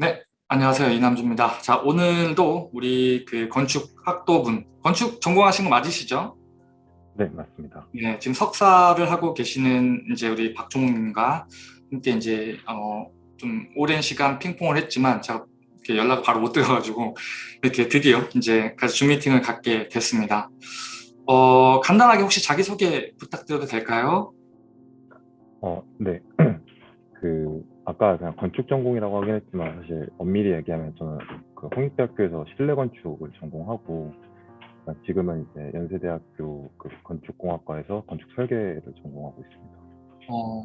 네, 안녕하세요. 이남주입니다. 자, 오늘도 우리 그 건축 학도분, 건축 전공하신 거 맞으시죠? 네, 맞습니다. 네, 지금 석사를 하고 계시는 이제 우리 박종님과 함께 이제 어, 좀 오랜 시간 핑퐁을 했지만 제가 이렇게 연락을 바로 못 드려가지고 이렇게 드디어 이제 같이 줌 미팅을 갖게 됐습니다. 어, 간단하게 혹시 자기소개 부탁드려도 될까요? 어, 네. 그 아까 그냥 건축 전공이라고 하긴 했지만 사실 엄밀히 얘기하면 저는 그 홍익대학교에서 실내 건축을 전공하고 지금은 이제 연세대학교 그 건축공학과에서 건축 설계를 전공하고 있습니다. 어,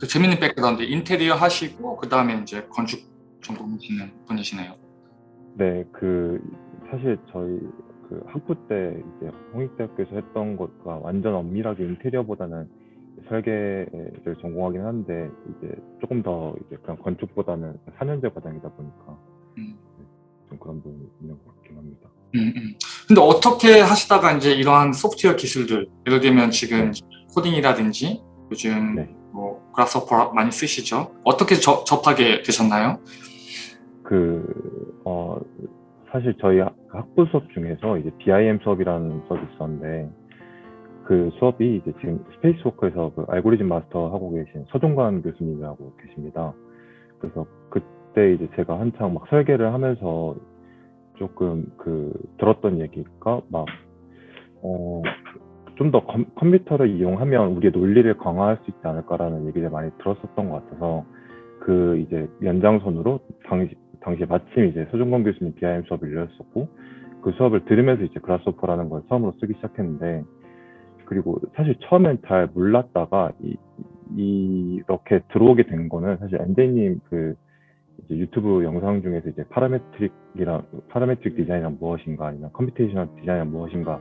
그 재밌는 background 인테리어 하시고 그 다음에 이제 건축 전공하시는 분이시네요. 네, 그 사실 저희 그 학부 때 이제 홍익대학교에서 했던 것과 완전 엄밀하게 인테리어보다는 설계를 전공하긴 한데 이제 조금 더 이제 그냥 건축보다는 4년제 과정이다 보니까 음. 네, 좀 그런 부분이 있는 것 같긴 합니다. 음, 음. 근데 어떻게 하시다가 이제 이러한 소프트웨어 기술들 예를 들면 지금 네. 코딩이라든지 요즘 네. 뭐 그라스호퍼 많이 쓰시죠? 어떻게 저, 접하게 되셨나요? 그, 어, 사실 저희 학- 학부 수업 중에서 이제 BIM 수업이라는 수업이 있었는데, 그 수업이 이제 지금 스페이스워크에서 그 알고리즘 마스터 하고 계신 서종관 교수님이라고 계십니다. 그래서 그때 이제 제가 한창 막 설계를 하면서 조금 그 들었던 얘기가 막, 어, 좀 더 컴퓨터를 이용하면 우리의 논리를 강화할 수 있지 않을까라는 얘기를 많이 들었었던 것 같아서 그 이제 연장선으로 당시 당시에 마침 이제 서종건 교수님 BIM 수업을 열렸었고 그 수업을 들으면서 이제 Grasshopper라는 걸 처음으로 쓰기 시작했는데 그리고 사실 처음엔 잘 몰랐다가 이, 이- 이렇게 들어오게 된 거는 사실 엔데이님 그 이제 유튜브 영상 중에서 이제 parametric이랑 parametric 디자인이란 무엇인가 아니면 computational 디자인이란 무엇인가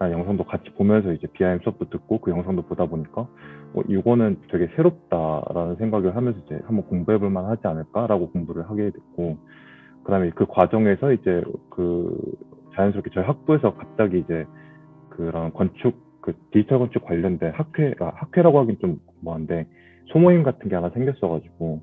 영상도 같이 보면서 이제 BIM 수업도 듣고 그 영상도 보다 보니까 어, 이거는 되게 새롭다라는 생각을 하면서 이제 한번 공부해 볼 만하지 않을까라고 공부를 하게 됐고 그다음에 그 과정에서 이제 그 자연스럽게 저희 학부에서 갑자기 이제 그런 건축 그 디지털 건축 관련된 학회 아, 학회라고 하긴 좀 뭐한데 소모임 같은 게 하나 생겼어가지고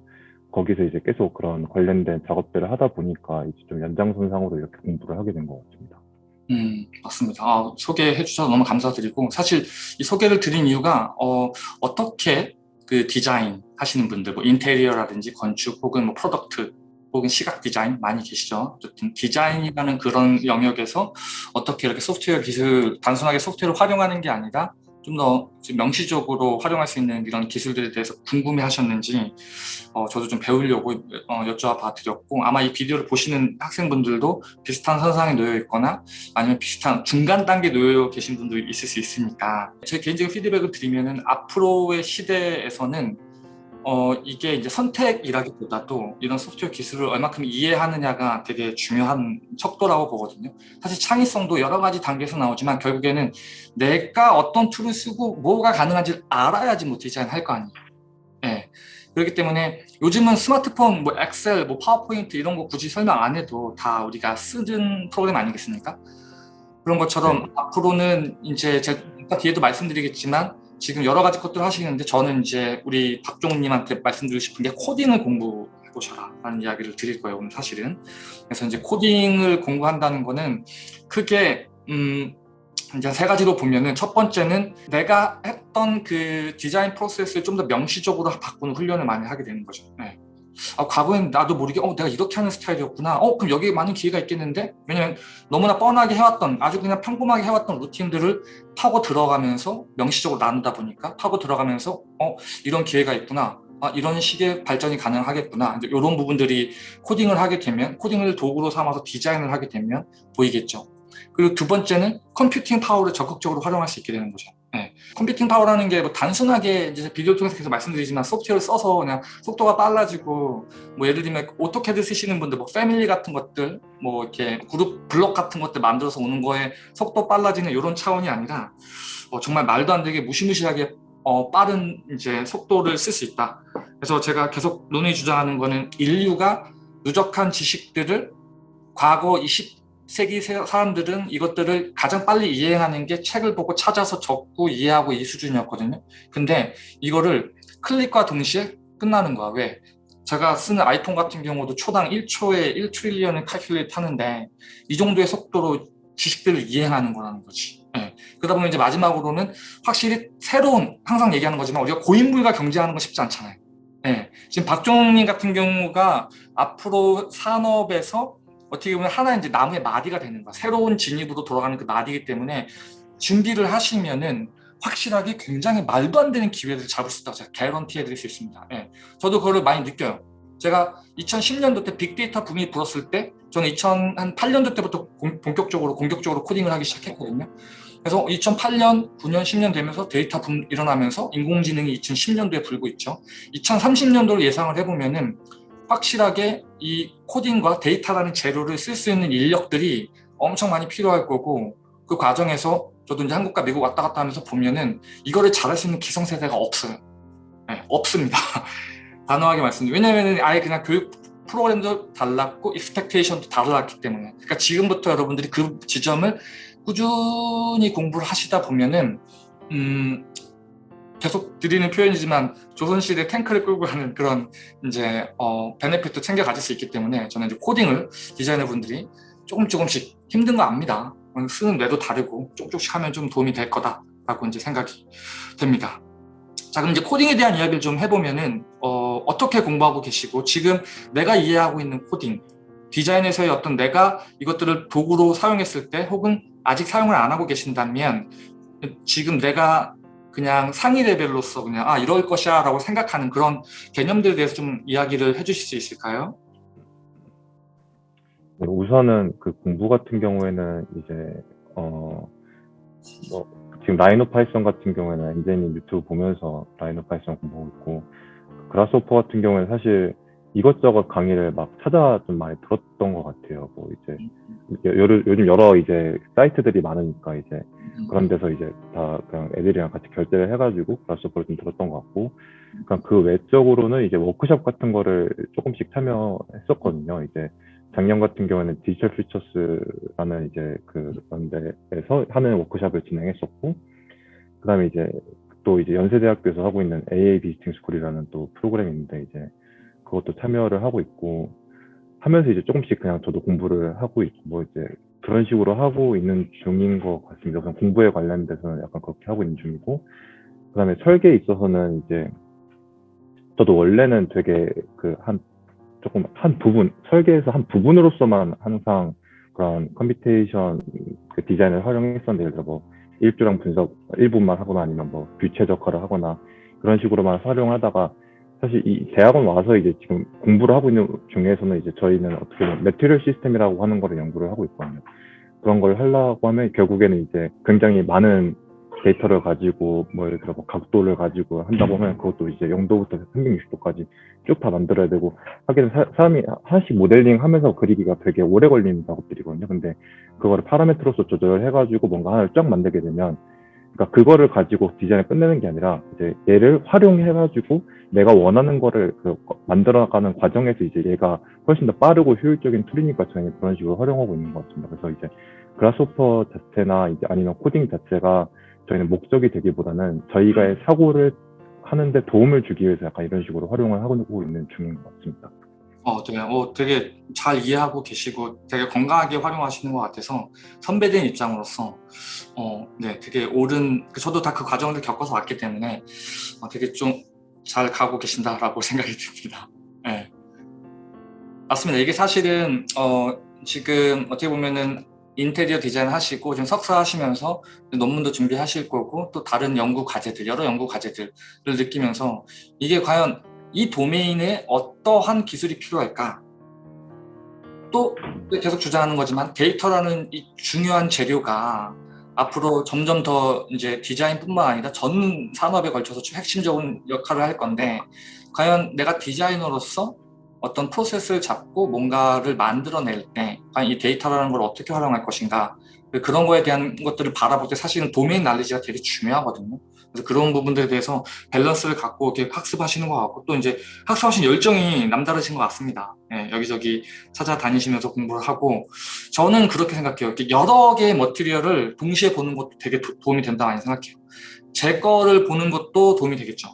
거기서 이제 계속 그런 관련된 작업들을 하다 보니까 이제 좀 연장선상으로 이렇게 공부를 하게 된 것 같습니다. 음, 맞습니다. 아, 소개해 주셔서 너무 감사드리고 사실 이 소개를 드린 이유가 어, 어떻게 그 디자인 하시는 분들 뭐 인테리어라든지 건축 혹은 뭐 product 혹은 시각 디자인 많이 계시죠. 어쨌든 디자인이라는 그런 영역에서 어떻게 이렇게 소프트웨어 기술 단순하게 소프트웨어를 활용하는 게 아니라 좀 더 명시적으로 활용할 수 있는 이런 기술들에 대해서 궁금해 하셨는지 어, 저도 좀 배우려고 어, 여쭤봐 드렸고 아마 이 비디오를 보시는 학생분들도 비슷한 선상에 놓여 있거나 아니면 비슷한 중간 단계에 놓여 계신 분들이 있을 수 있으니까 제 개인적인 피드백을 드리면 은 앞으로의 시대에서는 어 이게 이제 선택이라기보다도 이런 소프트웨어 기술을 얼마큼 이해하느냐가 되게 중요한 척도라고 보거든요. 사실 창의성도 여러 가지 단계에서 나오지만 결국에는 내가 어떤 tool을 쓰고 뭐가 가능한지 알아야지 뭐 디자인 할 거 아니에요. 예. 그렇기 때문에 요즘은 스마트폰, 뭐 엑셀, 뭐 파워포인트 이런 거 굳이 설명 안 해도 다 우리가 쓰는 프로그램 아니겠습니까? 그런 것처럼 네. 앞으로는 이제 제가 뒤에도 말씀드리겠지만 지금 여러 가지 것들을 하시는데 저는 이제 우리 박종님한테 말씀드리고 싶은 게 코딩을 공부해 보셔라 라는 이야기를 드릴 거예요 오늘 사실은 그래서 이제 코딩을 공부한다는 거는 크게 음 이제 세 가지로 보면은 첫 번째는 내가 했던 그 디자인 프로세스를 좀 더 명시적으로 바꾸는 훈련을 많이 하게 되는 거죠 네. 아, 과거엔 나도 모르게 어 내가 이렇게 하는 스타일이었구나. 어 그럼 여기에 많은 기회가 있겠는데? 왜냐면 너무나 뻔하게 해왔던 아주 그냥 평범하게 해왔던 루틴들을 파고 들어가면서 명시적으로 나누다 보니까 파고 들어가면서 어 이런 기회가 있구나. 아, 이런 식의 발전이 가능하겠구나. 이런 부분들이 코딩을 하게 되면 코딩을 도구로 삼아서 디자인을 하게 되면 보이겠죠. 그리고 두 번째는 computing power를 적극적으로 활용할 수 있게 되는 거죠 네. computing power라는 게 뭐 단순하게 이제 비디오 통해서 계속 말씀드리지만 소프트웨어를 써서 그냥 속도가 빨라지고 뭐 예를 들면 오토캐드 쓰시는 분들 뭐 family 같은 것들 뭐 이렇게 그룹 블록 같은 것들 만들어서 오는 거에 속도 빨라지는 이런 차원이 아니라 어, 정말 말도 안 되게 무시무시하게 어, 빠른 이제 속도를 쓸 수 있다. 그래서 제가 계속 논의 주장하는 거는 인류가 누적한 지식들을 과거 20 세기 사람들은 이것들을 가장 빨리 이해하는 게 책을 보고 찾아서 적고 이해하고 이 수준이었거든요. 근데 이거를 클릭과 동시에 끝나는 거야. 왜? 제가 쓰는 아이폰 같은 경우도 초당 1초에 1트릴리언을 칼큘레이트 하는데 이 정도의 속도로 지식들을 이해하는 거라는 거지. 예. 그러다 보면 이제 마지막으로는 확실히 새로운 항상 얘기하는 거지만 우리가 고인물과 경쟁하는 건 쉽지 않잖아요. 예. 지금 박종님 같은 경우가 앞으로 산업에서 어떻게 보면 하나 이제 나무의 마디가 되는 거야. 새로운 진입으로 돌아가는 그 마디이기 때문에 준비를 하시면은 확실하게 굉장히 말도 안 되는 기회를 잡을 수 있다고 제가 개런티 해 드릴 수 있습니다. 예. 저도 그걸 많이 느껴요. 제가 2010년도 때 빅데이터 붐이 불었을 때 저는 2008년도 때부터 공, 본격적으로 공격적으로 코딩을 하기 시작했거든요. 그래서 2008년, 9년, 10년 되면서 데이터 붐 일어나면서 인공지능이 2010년도에 불고 있죠. 2030년도를 예상을 해보면 은 확실하게 이 코딩과 데이터라는 재료를 쓸 수 있는 인력들이 엄청 많이 필요할 거고 그 과정에서 저도 이제 한국과 미국 왔다 갔다 하면서 보면은 이거를 잘할 수 있는 기성세대가 없어요. 네, 없습니다. 단호하게 말씀드리면 왜냐면은 아예 그냥 교육 프로그램도 달랐고 익스펙테이션도 달랐기 때문에 그러니까 지금부터 여러분들이 그 지점을 꾸준히 공부를 하시다 보면은 음 계속 드리는 표현이지만 조선시대 탱크를 끌고 가는 그런 이제 어 베네핏도 챙겨 가질 수 있기 때문에 저는 이제 코딩을 디자이너 분들이 조금 조금씩 힘든 거 압니다. 쓰는 뇌도 다르고 쪽쪽씩 하면 좀 도움이 될 거다라고 이제 생각이 됩니다. 자 그럼 이제 코딩에 대한 이야기를 좀 해보면은 어, 어떻게 공부하고 계시고 지금 내가 이해하고 있는 코딩 디자인에서의 어떤 내가 이것들을 도구로 사용했을 때 혹은 아직 사용을 안 하고 계신다면 지금 내가 그냥 상위 레벨로서 그냥 아 이럴 것이야 라고 생각하는 그런 개념들에 대해서 좀 이야기를 해주실 수 있을까요? 네, 우선은 그 공부 같은 경우에는 이제 어 뭐 지금 Rhino Python 같은 경우에는 NJ님 유튜브 보면서 Rhino Python 공부하고 있고 Grasshopper 같은 경우에는 사실 이것저것 강의를 막 찾아 좀 많이 들었던 것 같아요. 뭐 이제 여, 요즘 여러 이제 사이트들이 많으니까 이제 그런 데서 이제 다 그냥 애들이랑 같이 결제를 해가지고 Grasshopper를 좀 들었던 것 같고 그냥 그 외적으로는 이제 워크숍 같은 거를 조금씩 참여했었거든요. 이제 작년 같은 경우에는 Digital Futures라는 이제 그런 데에서 하는 워크숍을 진행했었고 그다음에 이제 또 이제 연세대학교에서 하고 있는 AA 비스팅 스쿨이라는 또 프로그램이 있는데 이제 그것도 참여를 하고 있고 하면서 이제 조금씩 그냥 저도 공부를 하고 있고 뭐 이제 그런 식으로 하고 있는 중인 것 같습니다. 그냥 공부에 관련돼서는 약간 그렇게 하고 있는 중이고 그다음에 설계에 있어서는 이제 저도 원래는 되게 그 한 조금 한 부분 설계에서 한 부분으로서만 항상 그런 computation 그 디자인을 활용했었는데 예를 들어 뭐 일조량 분석 일부만 하거나 아니면 뭐 view 최적화를 하거나 그런 식으로만 활용하다가 사실 이 대학원 와서 이제 지금 공부를 하고 있는 중에서는 이제 저희는 어떻게 보면 material system이라고 하는 거를 연구를 하고 있거든요. 그런 걸 하려고 하면 결국에는 이제 굉장히 많은 데이터를 가지고 뭐 예를 들어 뭐 각도를 가지고 한다고 하면 그것도 이제 0도부터 360도까지 쭉 다 만들어야 되고 하기는 사, 람이 하나씩 모델링 하면서 그리기가 되게 오래 걸리는 작업들이거든요. 근데 그거를 파라메트로서 조절을 해가지고 뭔가 하나를 쫙 만들게 되면 그러니까 그거를 가지고 디자인을 끝내는 게 아니라 이제 얘를 활용해가지고 내가 원하는 거를 그 만들어가는 과정에서 이제 얘가 훨씬 더 빠르고 효율적인 툴이니까 저희는 그런 식으로 활용하고 있는 것 같습니다. 그래서 이제 그라스오퍼 자체나 이제 아니면 코딩 자체가 저희는 목적이 되기보다는 저희가의 사고를 하는데 도움을 주기 위해서 약간 이런 식으로 활용을 하고 있는 중인 것 같습니다. 어, 네. 어, 되게 잘 이해하고 계시고 되게 건강하게 활용하시는 것 같아서 선배된 입장으로서 어, 네, 되게 옳은 그 저도 다 그 과정을 겪어서 왔기 때문에 어, 되게 좀 잘 가고 계신다라고 생각이 듭니다. 네. 맞습니다. 이게 사실은 어, 지금 어떻게 보면은 인테리어 디자인 하시고 지금 석사 하시면서 논문도 준비하실 거고 또 다른 연구 과제들 여러 연구 과제들을 느끼면서 이게 과연 이 도메인에 어떠한 기술이 필요할까? 또 계속 주장하는 거지만 데이터라는 이 중요한 재료가 앞으로 점점 더 이제 디자인뿐만 아니라 전 산업에 걸쳐서 핵심적인 역할을 할 건데 과연 내가 디자이너로서 어떤 프로세스를 잡고 뭔가를 만들어낼 때 과연 이 데이터라는 걸 어떻게 활용할 것인가 그런 거에 대한 것들을 바라볼 때 사실은 domain knowledge가 되게 중요하거든요. 그래서 그런 부분들에 대해서 밸런스를 갖고 이렇게 학습하시는 것 같고 또 이제 학습하신 열정이 남다르신 것 같습니다. 예, 여기저기 찾아다니시면서 공부를 하고 저는 그렇게 생각해요. 여러 개의 material을 동시에 보는 것도 되게 도, 움이 된다 많이 생각해요. 제 거를 보는 것도 도움이 되겠죠.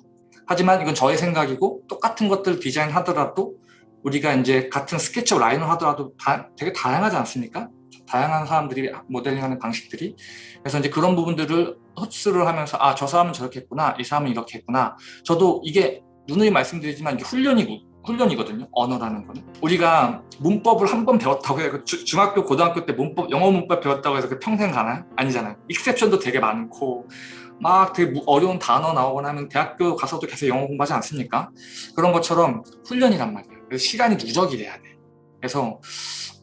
하지만 이건 저의 생각이고 똑같은 것들 디자인 하더라도 우리가 이제 같은 스케치업 라인을 하더라도 다, 되게 다양하지 않습니까? 다양한 사람들이 모델링하는 방식들이. 그래서 이제 그런 부분들을 흡수를 하면서 아 저 사람은 저렇게 했구나 이 사람은 이렇게 했구나. 저도 이게 누누이 말씀드리지만 이게 훈련이고 훈련이거든요 언어라는 거는. 우리가 문법을 한 번 배웠다고 해요. 그 주- 중학교 고등학교 때 문법 영어 문법 배웠다고 해서 그 평생 가나요? 아니잖아요. 익셉션도 되게 많고 막 되게 무- 어려운 단어 나오거나 하면 대학교 가서도 계속 영어 공부하지 않습니까? 그런 것처럼 훈련이란 말이에요. 그래서 시간이 누적이 돼야 돼. 그래서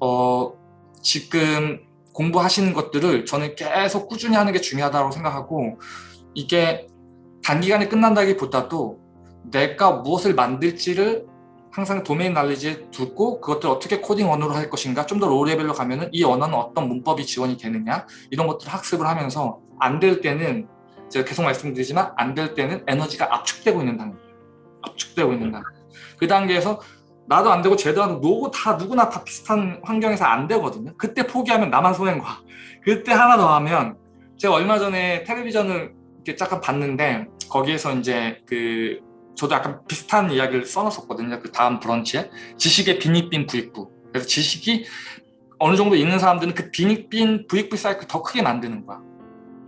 어 지금 공부하시는 것들을 저는 계속 꾸준히 하는 게 중요하다고 생각하고 이게 단기간에 끝난다기보다도 내가 무엇을 만들지를 항상 도메인 날리지에 두고 그것들 어떻게 코딩 언어로 할 것인가 좀 더 low level로 가면은 이 언어는 어떤 문법이 지원이 되느냐 이런 것들을 학습을 하면서 안 될 때는 제가 계속 말씀드리지만 안 될 때는 에너지가 압축되고 있는 단계 압축되고 있는 단계 그 단계에서 나도 안 되고 쟤도 안 되고 누구 다 누구나 다 비슷한 환경에서 안 되거든요 그때 포기하면 나만 손해가 그때 하나 더 하면 제가 얼마 전에 텔레비전을 이렇게 잠깐 봤는데 거기에서 이제 그 저도 약간 비슷한 이야기를 써놨었거든요. 그 다음 브런치에 지식의 빈익빈 부익부. 그래서 지식이 어느 정도 있는 사람들은 그 빈익빈 부익부 사이클 더 크게 만드는 거야.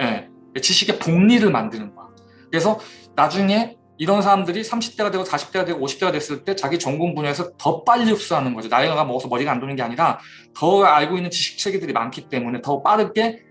예, 지식의 복리를 만드는 거야. 그래서 나중에 이런 사람들이 30대가 되고 40대가 되고 50대가 됐을 때 자기 전공 분야에서 더 빨리 흡수하는 거죠. 나이가 먹어서 머리가 안 도는 게 아니라 더 알고 있는 지식 체계들이 많기 때문에 더 빠르게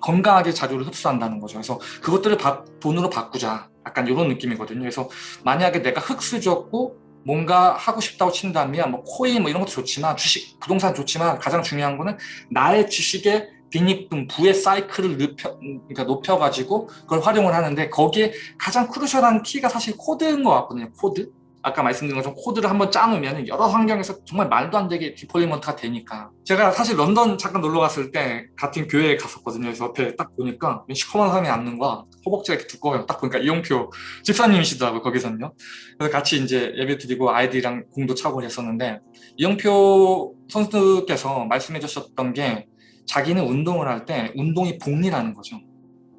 건강하게 자료를 흡수한다는 거죠. 그래서 그것들을 바- 돈으로 바꾸자. 약간 이런 느낌이거든요. 그래서 만약에 내가 흑수저고 뭔가 하고 싶다고 친다면 뭐 코인 뭐 이런 것도 좋지만 주식, 부동산 좋지만 가장 중요한 거는 나의 지식의 빈익빈, 부익부의 사이클을 높여, 그러니까 높여가지고 그걸 활용을 하는데 거기에 가장 crucial한 키가 사실 코드인 것 같거든요. 코드. 아까 말씀드린 것처럼 코드를 한번 짜놓으면 여러 환경에서 정말 말도 안 되게 deployment가 되니까 제가 사실 런던 잠깐 놀러 갔을 때 같은 교회에 갔었거든요 그래서 옆에 딱 보니까 시커먼 사람이 앉는 거야 허벅지가 이렇게 두꺼워요 딱 보니까 이용표 집사님이시더라고요 거기서는요 그래서 같이 이제 예배 드리고 아이들이랑 공도 차고 했었는데 이용표 선수께서 말씀해 주셨던 게 자기는 운동을 할 때 운동이 복리라는 거죠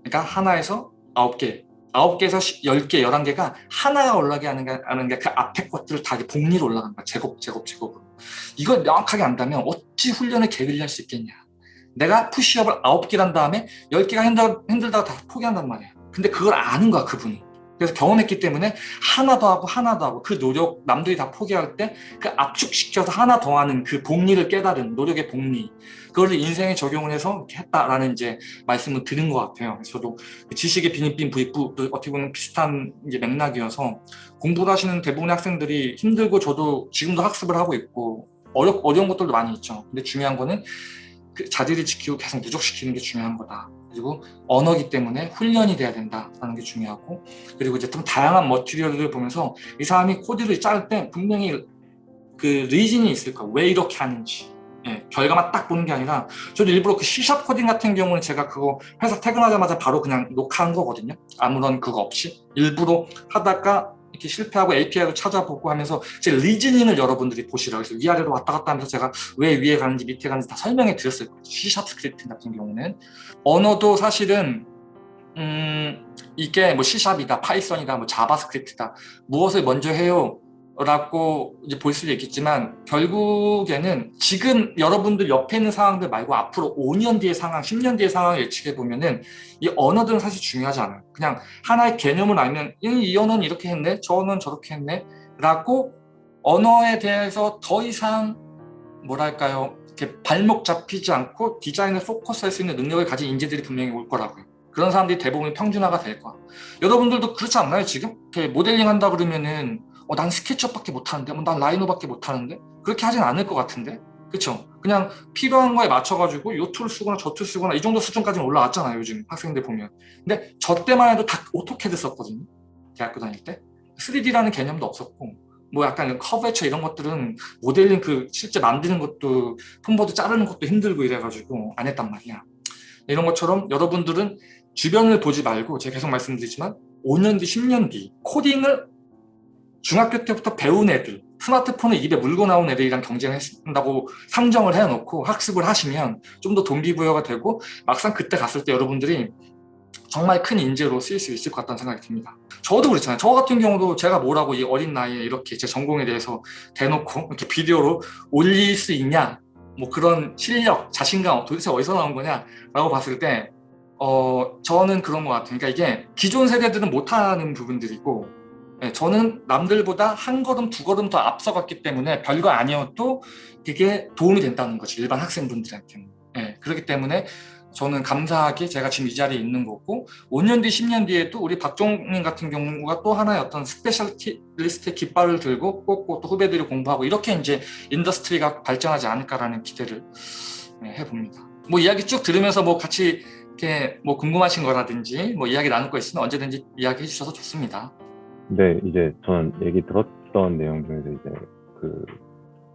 그러니까 하나에서 아홉 개 아홉 개에서 열 개, 열한 개가 하나가 올라가게 하는 게, 하는 게 그 앞에 것들을 다 복리로 올라가는 거야. 제곱, 제곱, 제곱으로. 이걸 명확하게 안다면 어찌 훈련을 게을리 할 수 있겠냐. 내가 푸시업을 아홉 개를 한 다음에 열 개가 힘들, 힘들다가 다 포기한단 말이야. 근데 그걸 아는 거야, 그분이. 그래서 경험했기 때문에 하나 더 하고 하나 더 하고 그 노력 남들이 다 포기할 때 그 압축시켜서 하나 더 하는 그 복리를 깨달은 노력의 복리 그걸 인생에 적용을 해서 이렇게 했다라는 이제 말씀을 드린 것 같아요. 저도 그 지식의 빈입빈 부익부 또 어떻게 보면 비슷한 이제 맥락이어서 공부를 하시는 대부분의 학생들이 힘들고 저도 지금도 학습을 하고 있고 어려, 어려운 것들도 많이 있죠. 근데 중요한 거는 그 자질을 지키고 계속 누적시키는 게 중요한 거다. 그리고 언어기 때문에 훈련이 돼야 된다라는 게 중요하고 그리고 이제 좀 다양한 material을 보면서 이 사람이 코드를 짤 때 분명히 그 reason이 있을 거야. 왜 이렇게 하는지. 예, 결과만 딱 보는 게 아니라 저도 일부러 그 C샵 코딩 같은 경우는 제가 그거 회사 퇴근하자마자 바로 그냥 녹화한 거거든요. 아무런 그거 없이 일부러 하다가 이렇게 실패하고 API를 찾아보고 하면서 제 reasoning을 여러분들이 보시라고 해서 위아래로 왔다 갔다 하면서 제가 왜 위에 가는지 밑에 가는지 다 설명해 드렸을 거예요. C샵 스크립트 같은 경우는 언어도 사실은 음 이게 뭐 C샵이다, 파이썬이다, 뭐 자바스크립트다 무엇을 먼저 해요? 라고 이제 볼 수도 있겠지만 결국에는 지금 여러분들 옆에 있는 상황들 말고 앞으로 5년 뒤의 상황, 10년 뒤의 상황을 예측해 보면은 이 언어들은 사실 중요하지 않아요. 그냥 하나의 개념을 알면 이, 이 언어는 이렇게 했네, 저 언어는 저렇게 했네 라고 언어에 대해서 더 이상 뭐랄까요 이렇게 발목 잡히지 않고 디자인을 포커스할 수 있는 능력을 가진 인재들이 분명히 올 거라고요. 그런 사람들이 대부분 평준화가 될 거야. 여러분들도 그렇지 않나요 지금? 모델링 한다 그러면은 어, 난 SketchUp밖에 못하는데, 뭐, 난 Rhino밖에 못하는데? 그렇게 하진 않을 것 같은데? 그쵸? 그냥 필요한 거에 맞춰가지고 요 tool 쓰거나 저 tool 쓰거나 이 정도 수준까지는 올라왔잖아요 요즘 학생들 보면. 근데 저 때만 해도 다 AutoCAD 썼거든요 대학교 다닐 때. 3D라는 개념도 없었고 뭐 약간 커브처 이런 것들은 모델링 그 실제 만드는 것도 폰보드 자르는 것도 힘들고 이래가지고 안 했단 말이야. 이런 것처럼 여러분들은 주변을 보지 말고 제가 계속 말씀드리지만 5년 뒤 10년 뒤 코딩을 중학교 때부터 배운 애들 스마트폰을 입에 물고 나온 애들이랑 경쟁한다고 상정을 해놓고 학습을 하시면 좀 더 동기부여가 되고 막상 그때 갔을 때 여러분들이 정말 큰 인재로 쓰일 수 있을 것 같다는 생각이 듭니다. 저도 그렇잖아요. 저 같은 경우도 제가 뭐라고 이 어린 나이에 이렇게 제 전공에 대해서 대놓고 이렇게 비디오로 올릴 수 있냐 뭐 그런 실력, 자신감 도대체 어디서 나온 거냐 라고 봤을 때 어, 저는 그런 것 같아요. 그러니까 이게 기존 세대들은 못하는 부분들이고 예, 저는 남들보다 한 걸음 두 걸음 더 앞서갔기 때문에 별거 아니어도 되게 도움이 된다는 거지 일반 학생분들한테는. 예, 그렇기 때문에 저는 감사하게 제가 지금 이 자리에 있는 거고 5년 뒤 10년 뒤에도 우리 박종민 같은 경우가 또 하나의 어떤 specialist의 깃발을 들고 꽂고 또 후배들이 공부하고 이렇게 이제 industry가 발전하지 않을까라는 기대를 예, 해봅니다. 뭐 이야기 쭉 들으면서 뭐 같이 이렇게 뭐 궁금하신 거라든지 뭐 이야기 나눌 거 있으면 언제든지 이야기해 주셔서 좋습니다 네, 이제 저는 얘기 들었던 내용 중에서 이제 그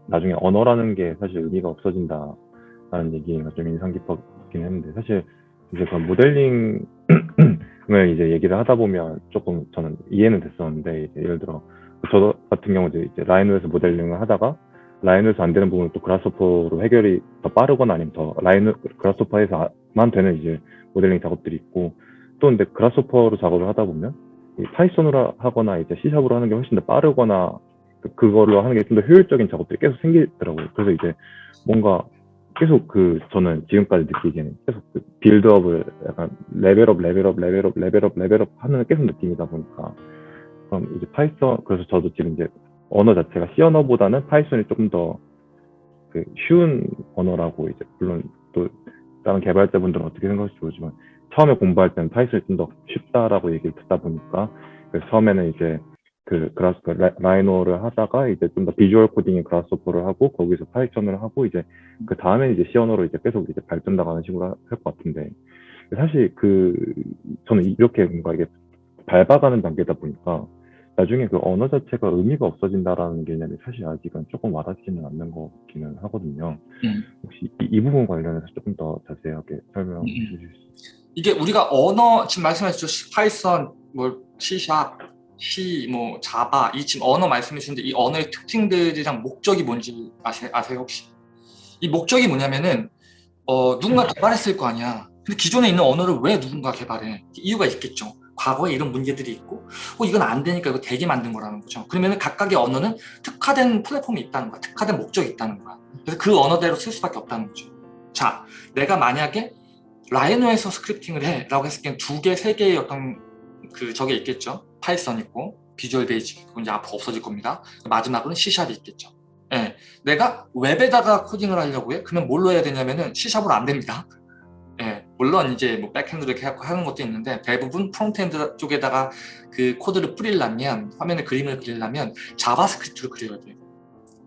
나중에 언어라는 게 사실 의미가 없어진다라는 얘기가 좀 인상 깊었긴 했는데 사실 이제 그 모델링을 이제 얘기를 하다 보면 조금 저는 이해는 됐었는데 예를 들어 저 같은 경우 이제 Rhino에서 모델링을 하다가 Rhino에서 안 되는 부분을 또 Grasshopper로 해결이 더 빠르거나 아니면 더 Rhino Grasshopper에서만 되는 이제 모델링 작업들이 있고 또 근데 Grasshopper로 작업을 하다 보면 이 Python으로 하거나 이제 C샵으로 하는 게 훨씬 더 빠르거나 그- 그걸로 하는 게 좀 더 효율적인 작업들이 계속 생기더라고요. 그래서 이제 뭔가 계속 그 저는 지금까지 느끼기에는 계속 그 build up을 약간 레벨업, 레벨업, 레벨업, 레벨업, 레벨업 하는 계속 느낌이다 보니까 그럼 이제 Python 그래서 저도 지금 이제 언어 자체가 C 언어보다는 Python이 조금 더 그 쉬운 언어라고 이제 물론 또 다른 개발자분들은 어떻게 생각할지 모르지만 처음에 공부할 때는 Python이 좀 더 쉽다라고 얘기를 듣다 보니까 그래서 처음에는 이제 그 Grass 그 Rhi- Rhino를 하다가 이제 좀 더 visual coding인 Grasshopper를 하고 거기서 Python을 하고 이제 그 다음에 이제 C 언어로 이제 계속 이제 발전 나가는 식으로 할 것 같은데 사실 그 저는 이렇게 뭔가 이게 밟아가는 단계다 보니까 나중에 그 언어 자체가 의미가 없어진다라는 개념이 사실 아직은 조금 와닿지는 않는 것 같기는 하거든요. 음. 혹시 이, 이 부분 관련해서 조금 더 자세하게 설명해 음. 주실 수 있어요? 이게 우리가 언어 지금 말씀하셨죠 파이썬, 뭐 C샵, C, 뭐 자바 이 지금 언어 말씀해 주셨는데 이 언어의 특징들이랑 목적이 뭔지 아세, 아세요 혹시? 이 목적이 뭐냐면은 어, 누군가 개발했을 거 아니야. 근데 기존에 있는 언어를 왜 누군가 개발해? 이유가 있겠죠. 과거에 이런 문제들이 있고, 어, 이건 안 되니까 이거 되게 만든 거라는 거죠. 그러면 각각의 언어는 특화된 플랫폼이 있다는 거야. 특화된 목적이 있다는 거야. 그래서 그 언어대로 쓸 수밖에 없다는 거죠. 자, 내가 만약에 Rhino에서 scripting을 해 라고 했을 때는 두 개, 세 개의 어떤 그 저게 있겠죠. Python 있고 Visual Basic 그건 이제 앞으로 없어질 겁니다. 마지막으로는 C샵이 있겠죠. 예, 내가 웹에다가 코딩을 하려고 해? 그러면 뭘로 해야 되냐면은 C샵으로 안 됩니다. 예, 물론 이제 뭐 backend로 이렇게 하는 것도 있는데 대부분 frontend 쪽에다가 그 코드를 뿌리려면 화면에 그림을 그리려면 JavaScript로 그려야 돼요.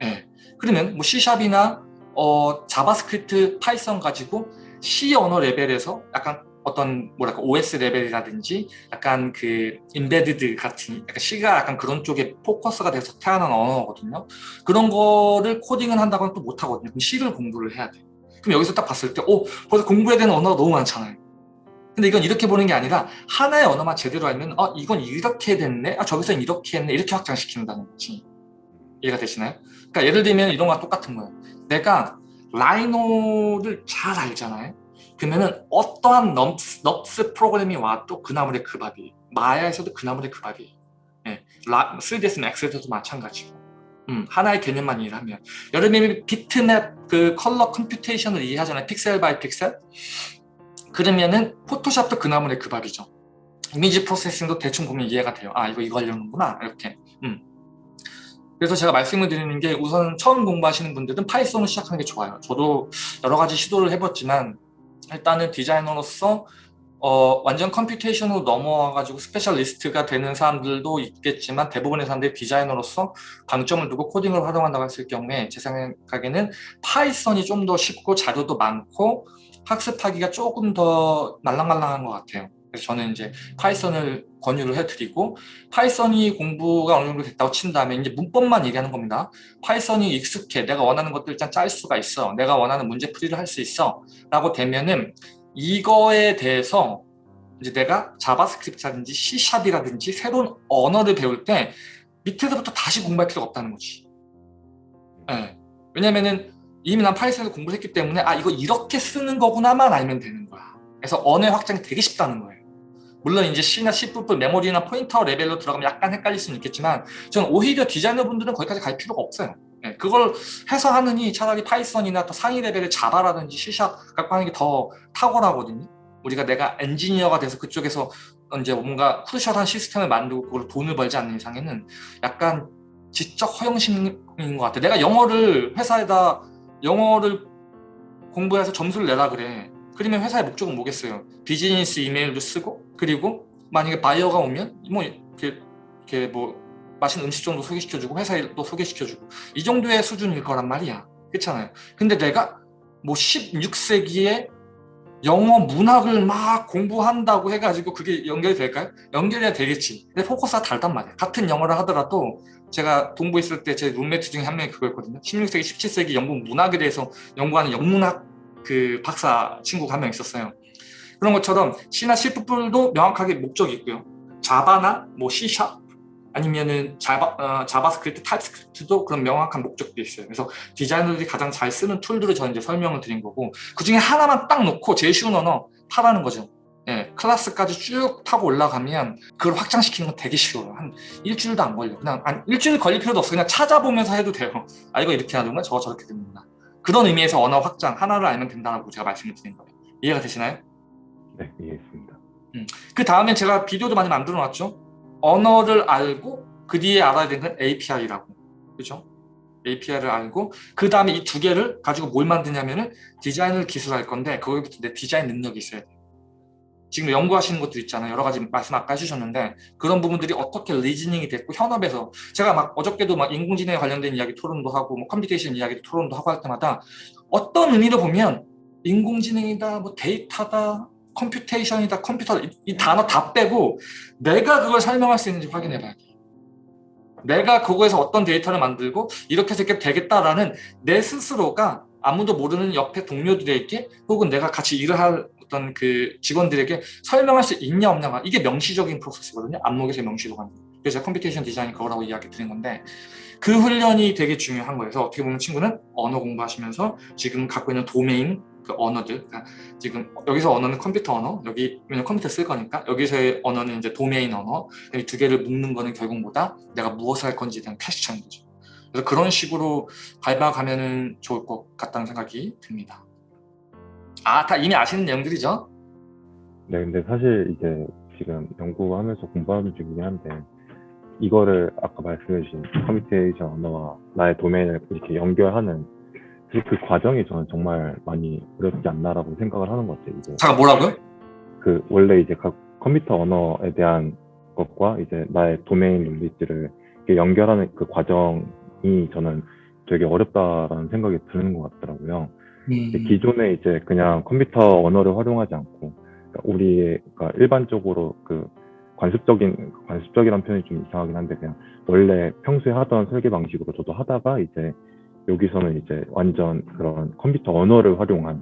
예, 그러면 뭐 C샵이나 어, JavaScript, Python 가지고 C 언어 레벨에서 약간 어떤 뭐랄까 OS 레벨이라든지 약간 그 embedded 같은 약간 C가 약간 그런 쪽에 포커스가 돼서 태어난 언어거든요. 그런 거를 코딩을 한다고는 또 못하거든요. 그럼 C를 공부를 해야 돼. 그럼 여기서 딱 봤을 때, 오, 벌써 공부해야 되는 언어가 너무 많잖아요. 근데 이건 이렇게 보는 게 아니라 하나의 언어만 제대로 알면, 어, 이건 이렇게 됐네, 아, 저기서 이렇게 했네, 이렇게 확장시킨다는 거지. 이해가 되시나요? 그러니까 예를 들면 이런 거랑 똑같은 거예요. 내가 Rhino를 잘 알잖아요. 그러면은 어떠한 NURBS, NURBS 프로그램이 와도 그 나물의 그 밥이에요. Maya에서도 그 나물의 그 밥이에요. 예, 라, 3ds Max에서도 마찬가지고. 음, 하나의 개념만 이해를 하면. 예를 들면 비트맵 그 컬러 computation을 이해하잖아요. pixel by pixel. 그러면은 Photoshop도 그 나물의 그 밥이죠. image processing도 대충 보면 이해가 돼요. 아, 이거 이거 하려는구나. 이렇게. 음. 그래서 제가 말씀을 드리는 게 우선 처음 공부하시는 분들은 Python을 시작하는 게 좋아요. 저도 여러 가지 시도를 해봤지만 일단은 디자이너로서 어, 완전 computation으로 넘어와가지고 specialist가 되는 사람들도 있겠지만 대부분의 사람들이 디자이너로서 방점을 두고 코딩을 활용한다고 했을 경우에 제 생각에는 Python이 좀 더 쉽고 자료도 많고 학습하기가 조금 더 말랑말랑한 것 같아요. 그래서 저는 이제 Python을 권유를 해드리고 Python이 공부가 어느 정도 됐다고 친 다음에 이제 문법만 얘기하는 겁니다. Python이 익숙해. 내가 원하는 것들 일단 짤 수가 있어. 내가 원하는 문제 풀이를 할 수 있어. 라고 되면은 이거에 대해서 이제 내가 자바스크립트라든지 C샵이라든지 새로운 언어를 배울 때 밑에서부터 다시 공부할 필요가 없다는 거지. 네. 왜냐면은 이미 난 Python에서 공부를 했기 때문에 아 이거 이렇게 쓰는 거구나만 알면 되는 거야. 그래서 언어의 확장이 되게 쉽다는 거예요. 물론 이제 C나 C++ 메모리나 pointer 레벨로 들어가면 약간 헷갈릴 수는 있겠지만 저는 오히려 디자이너분들은 거기까지 갈 필요가 없어요. 예, 그걸 해서 하느니 차라리 Python이나 또 상위 레벨의 자바라든지 C샵 갖고 하는 게 더 탁월하거든요. 우리가 내가 엔지니어가 돼서 그쪽에서 이제 뭔가 crucial한 시스템을 만들고 그걸 돈을 벌지 않는 이상에는 약간 지적 허영심인 것 같아. 내가 영어를 회사에다 영어를 공부해서 점수를 내라 그래. 그러면 회사의 목적은 뭐겠어요? 비즈니스 이메일도 쓰고 그리고 만약에 바이어가 오면 뭐 이렇게, 이렇게 뭐 맛있는 음식 정도 소개시켜주고 회사에 또 소개시켜주고 이 정도의 수준일 거란 말이야. 그렇잖아요. 근데 내가 뭐 16세기에 영어 문학을 막 공부한다고 해가지고 그게 연결이 될까요? 연결해야 되겠지. 근데 포커스가 다르단 말이야. 같은 영어를 하더라도 제가 동부 있을 때 제 룸메이트 중에 한 명이 그거였거든요. 16세기, 17세기 영국 문학에 대해서 연구하는 영문학 그 박사 친구가 한 명 있었어요. 그런 것처럼 C나 C++도 명확하게 목적이 있고요. Java나 뭐 C샵 아니면은 Java, 어, JavaScript, TypeScript도 그런 명확한 목적도 있어요. 그래서 디자이너들이 가장 잘 쓰는 툴들을 저는 이제 설명을 드린 거고 그 중에 하나만 딱 놓고 제일 쉬운 언어 파라는 거죠. 예, 클래스까지 쭉 타고 올라가면 그걸 확장시키는 건 되게 쉬워요. 한 일주일도 안 걸려. 그냥 한 일주일 걸릴 필요도 없어. 그냥 찾아보면서 해도 돼요. 아 이거 이렇게 하는구나, 저거 저렇게 됩니다. 그런 의미에서 언어 확장 하나를 알면 된다고 제가 말씀을 드린 거예요. 이해가 되시나요? 네, 이해했습니다. 음. 그 다음에 제가 비디오도 많이 만들어 놨죠. 언어를 알고 그 뒤에 알아야 되는 건 API라고. 그죠? API를 알고 그 다음에 이 두 개를 가지고 뭘 만드냐면은 디자인을 기술할 건데 거기부터 내 디자인 능력이 있어야 돼. 지금 연구하시는 것도 있잖아요. 여러 가지 말씀 아까 해주셨는데 그런 부분들이 어떻게 reasoning이 됐고 현업에서 제가 막 어저께도 막 인공지능에 관련된 이야기 토론도 하고 뭐 computation 이야기 토론도 하고 할 때마다 어떤 의미로 보면 인공지능이다 뭐 데이터다 computation이다 컴퓨터다 이, 이 단어 다 빼고 내가 그걸 설명할 수 있는지 확인해 봐야 돼. 내가 그거에서 어떤 데이터를 만들고 이렇게 해서 이렇게 되겠다라는 내 스스로가 아무도 모르는 옆에 동료들에게 혹은 내가 같이 일을 할 어떤 그 직원들에게 설명할 수 있냐 없냐가 이게 명시적인 프로세스거든요. 암묵에서 명시로 가는. 그래서 computation design이 그거라고 이야기 드린 건데 그 훈련이 되게 중요한 거예요. 그래서 어떻게 보면 친구는 언어 공부하시면서 지금 갖고 있는 도메인 그 언어들 그러니까 지금 여기서 언어는 컴퓨터 언어 여기 왜냐면 컴퓨터 쓸 거니까. 여기서의 언어는 이제 도메인 언어. 이 두 개를 묶는 거는 결국 뭐다 내가 무엇을 할 건지에 대한 question인 거죠. 그래서 그런 식으로 밟아가면은 좋을 것 같다는 생각이 듭니다. 아 다 이미 아시는 내용들이죠? 네, 근데 사실 이제 지금 연구하면서 공부하는 중이긴 한데 이거를 아까 말씀해 주신 computation 언어와 나의 도메인을 이렇게 연결하는 그, 그 과정이 저는 정말 많이 어렵지 않나라고 생각을 하는 것 같아요. 이제 잠깐 뭐라고요? 그 원래 이제 각 컴퓨터 언어에 대한 것과 이제 나의 도메인 이렇게 연결하는 그 과정이 저는 되게 어렵다라는 생각이 드는 것 같더라고요. 음, 기존에 이제 그냥 컴퓨터 언어를 활용하지 않고 그러니까 우리 가 일반적으로 그 관습적인 관습적이란 표현이 좀 이상하긴 한데 그냥 원래 평소에 하던 설계 방식으로 저도 하다가 이제 여기서는 이제 완전 그런 컴퓨터 언어를 활용한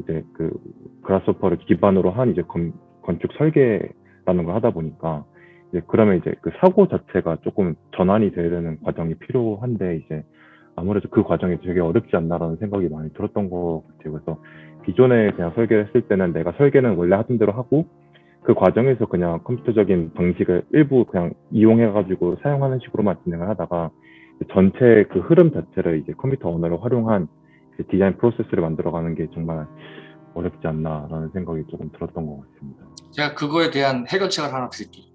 이제 그 그라스호퍼를 기반으로 한 이제 건, 건축 설계라는 걸 하다 보니까 이제 그러면 이제 그 사고 자체가 조금 전환이 되는 과정이 필요한데 이제 아무래도 그 과정이 되게 어렵지 않나라는 생각이 많이 들었던 것 같아요. 그래서 기존에 그냥 설계를 했을 때는 내가 설계는 원래 하던 대로 하고 그 과정에서 그냥 컴퓨터적인 방식을 일부 그냥 이용해가지고 사용하는 식으로만 진행을 하다가 전체 그 흐름 자체를 이제 컴퓨터 언어를 활용한 그 디자인 프로세스를 만들어가는 게 정말 어렵지 않나라는 생각이 조금 들었던 것 같습니다. 제가 그거에 대한 해결책을 하나 드릴게요.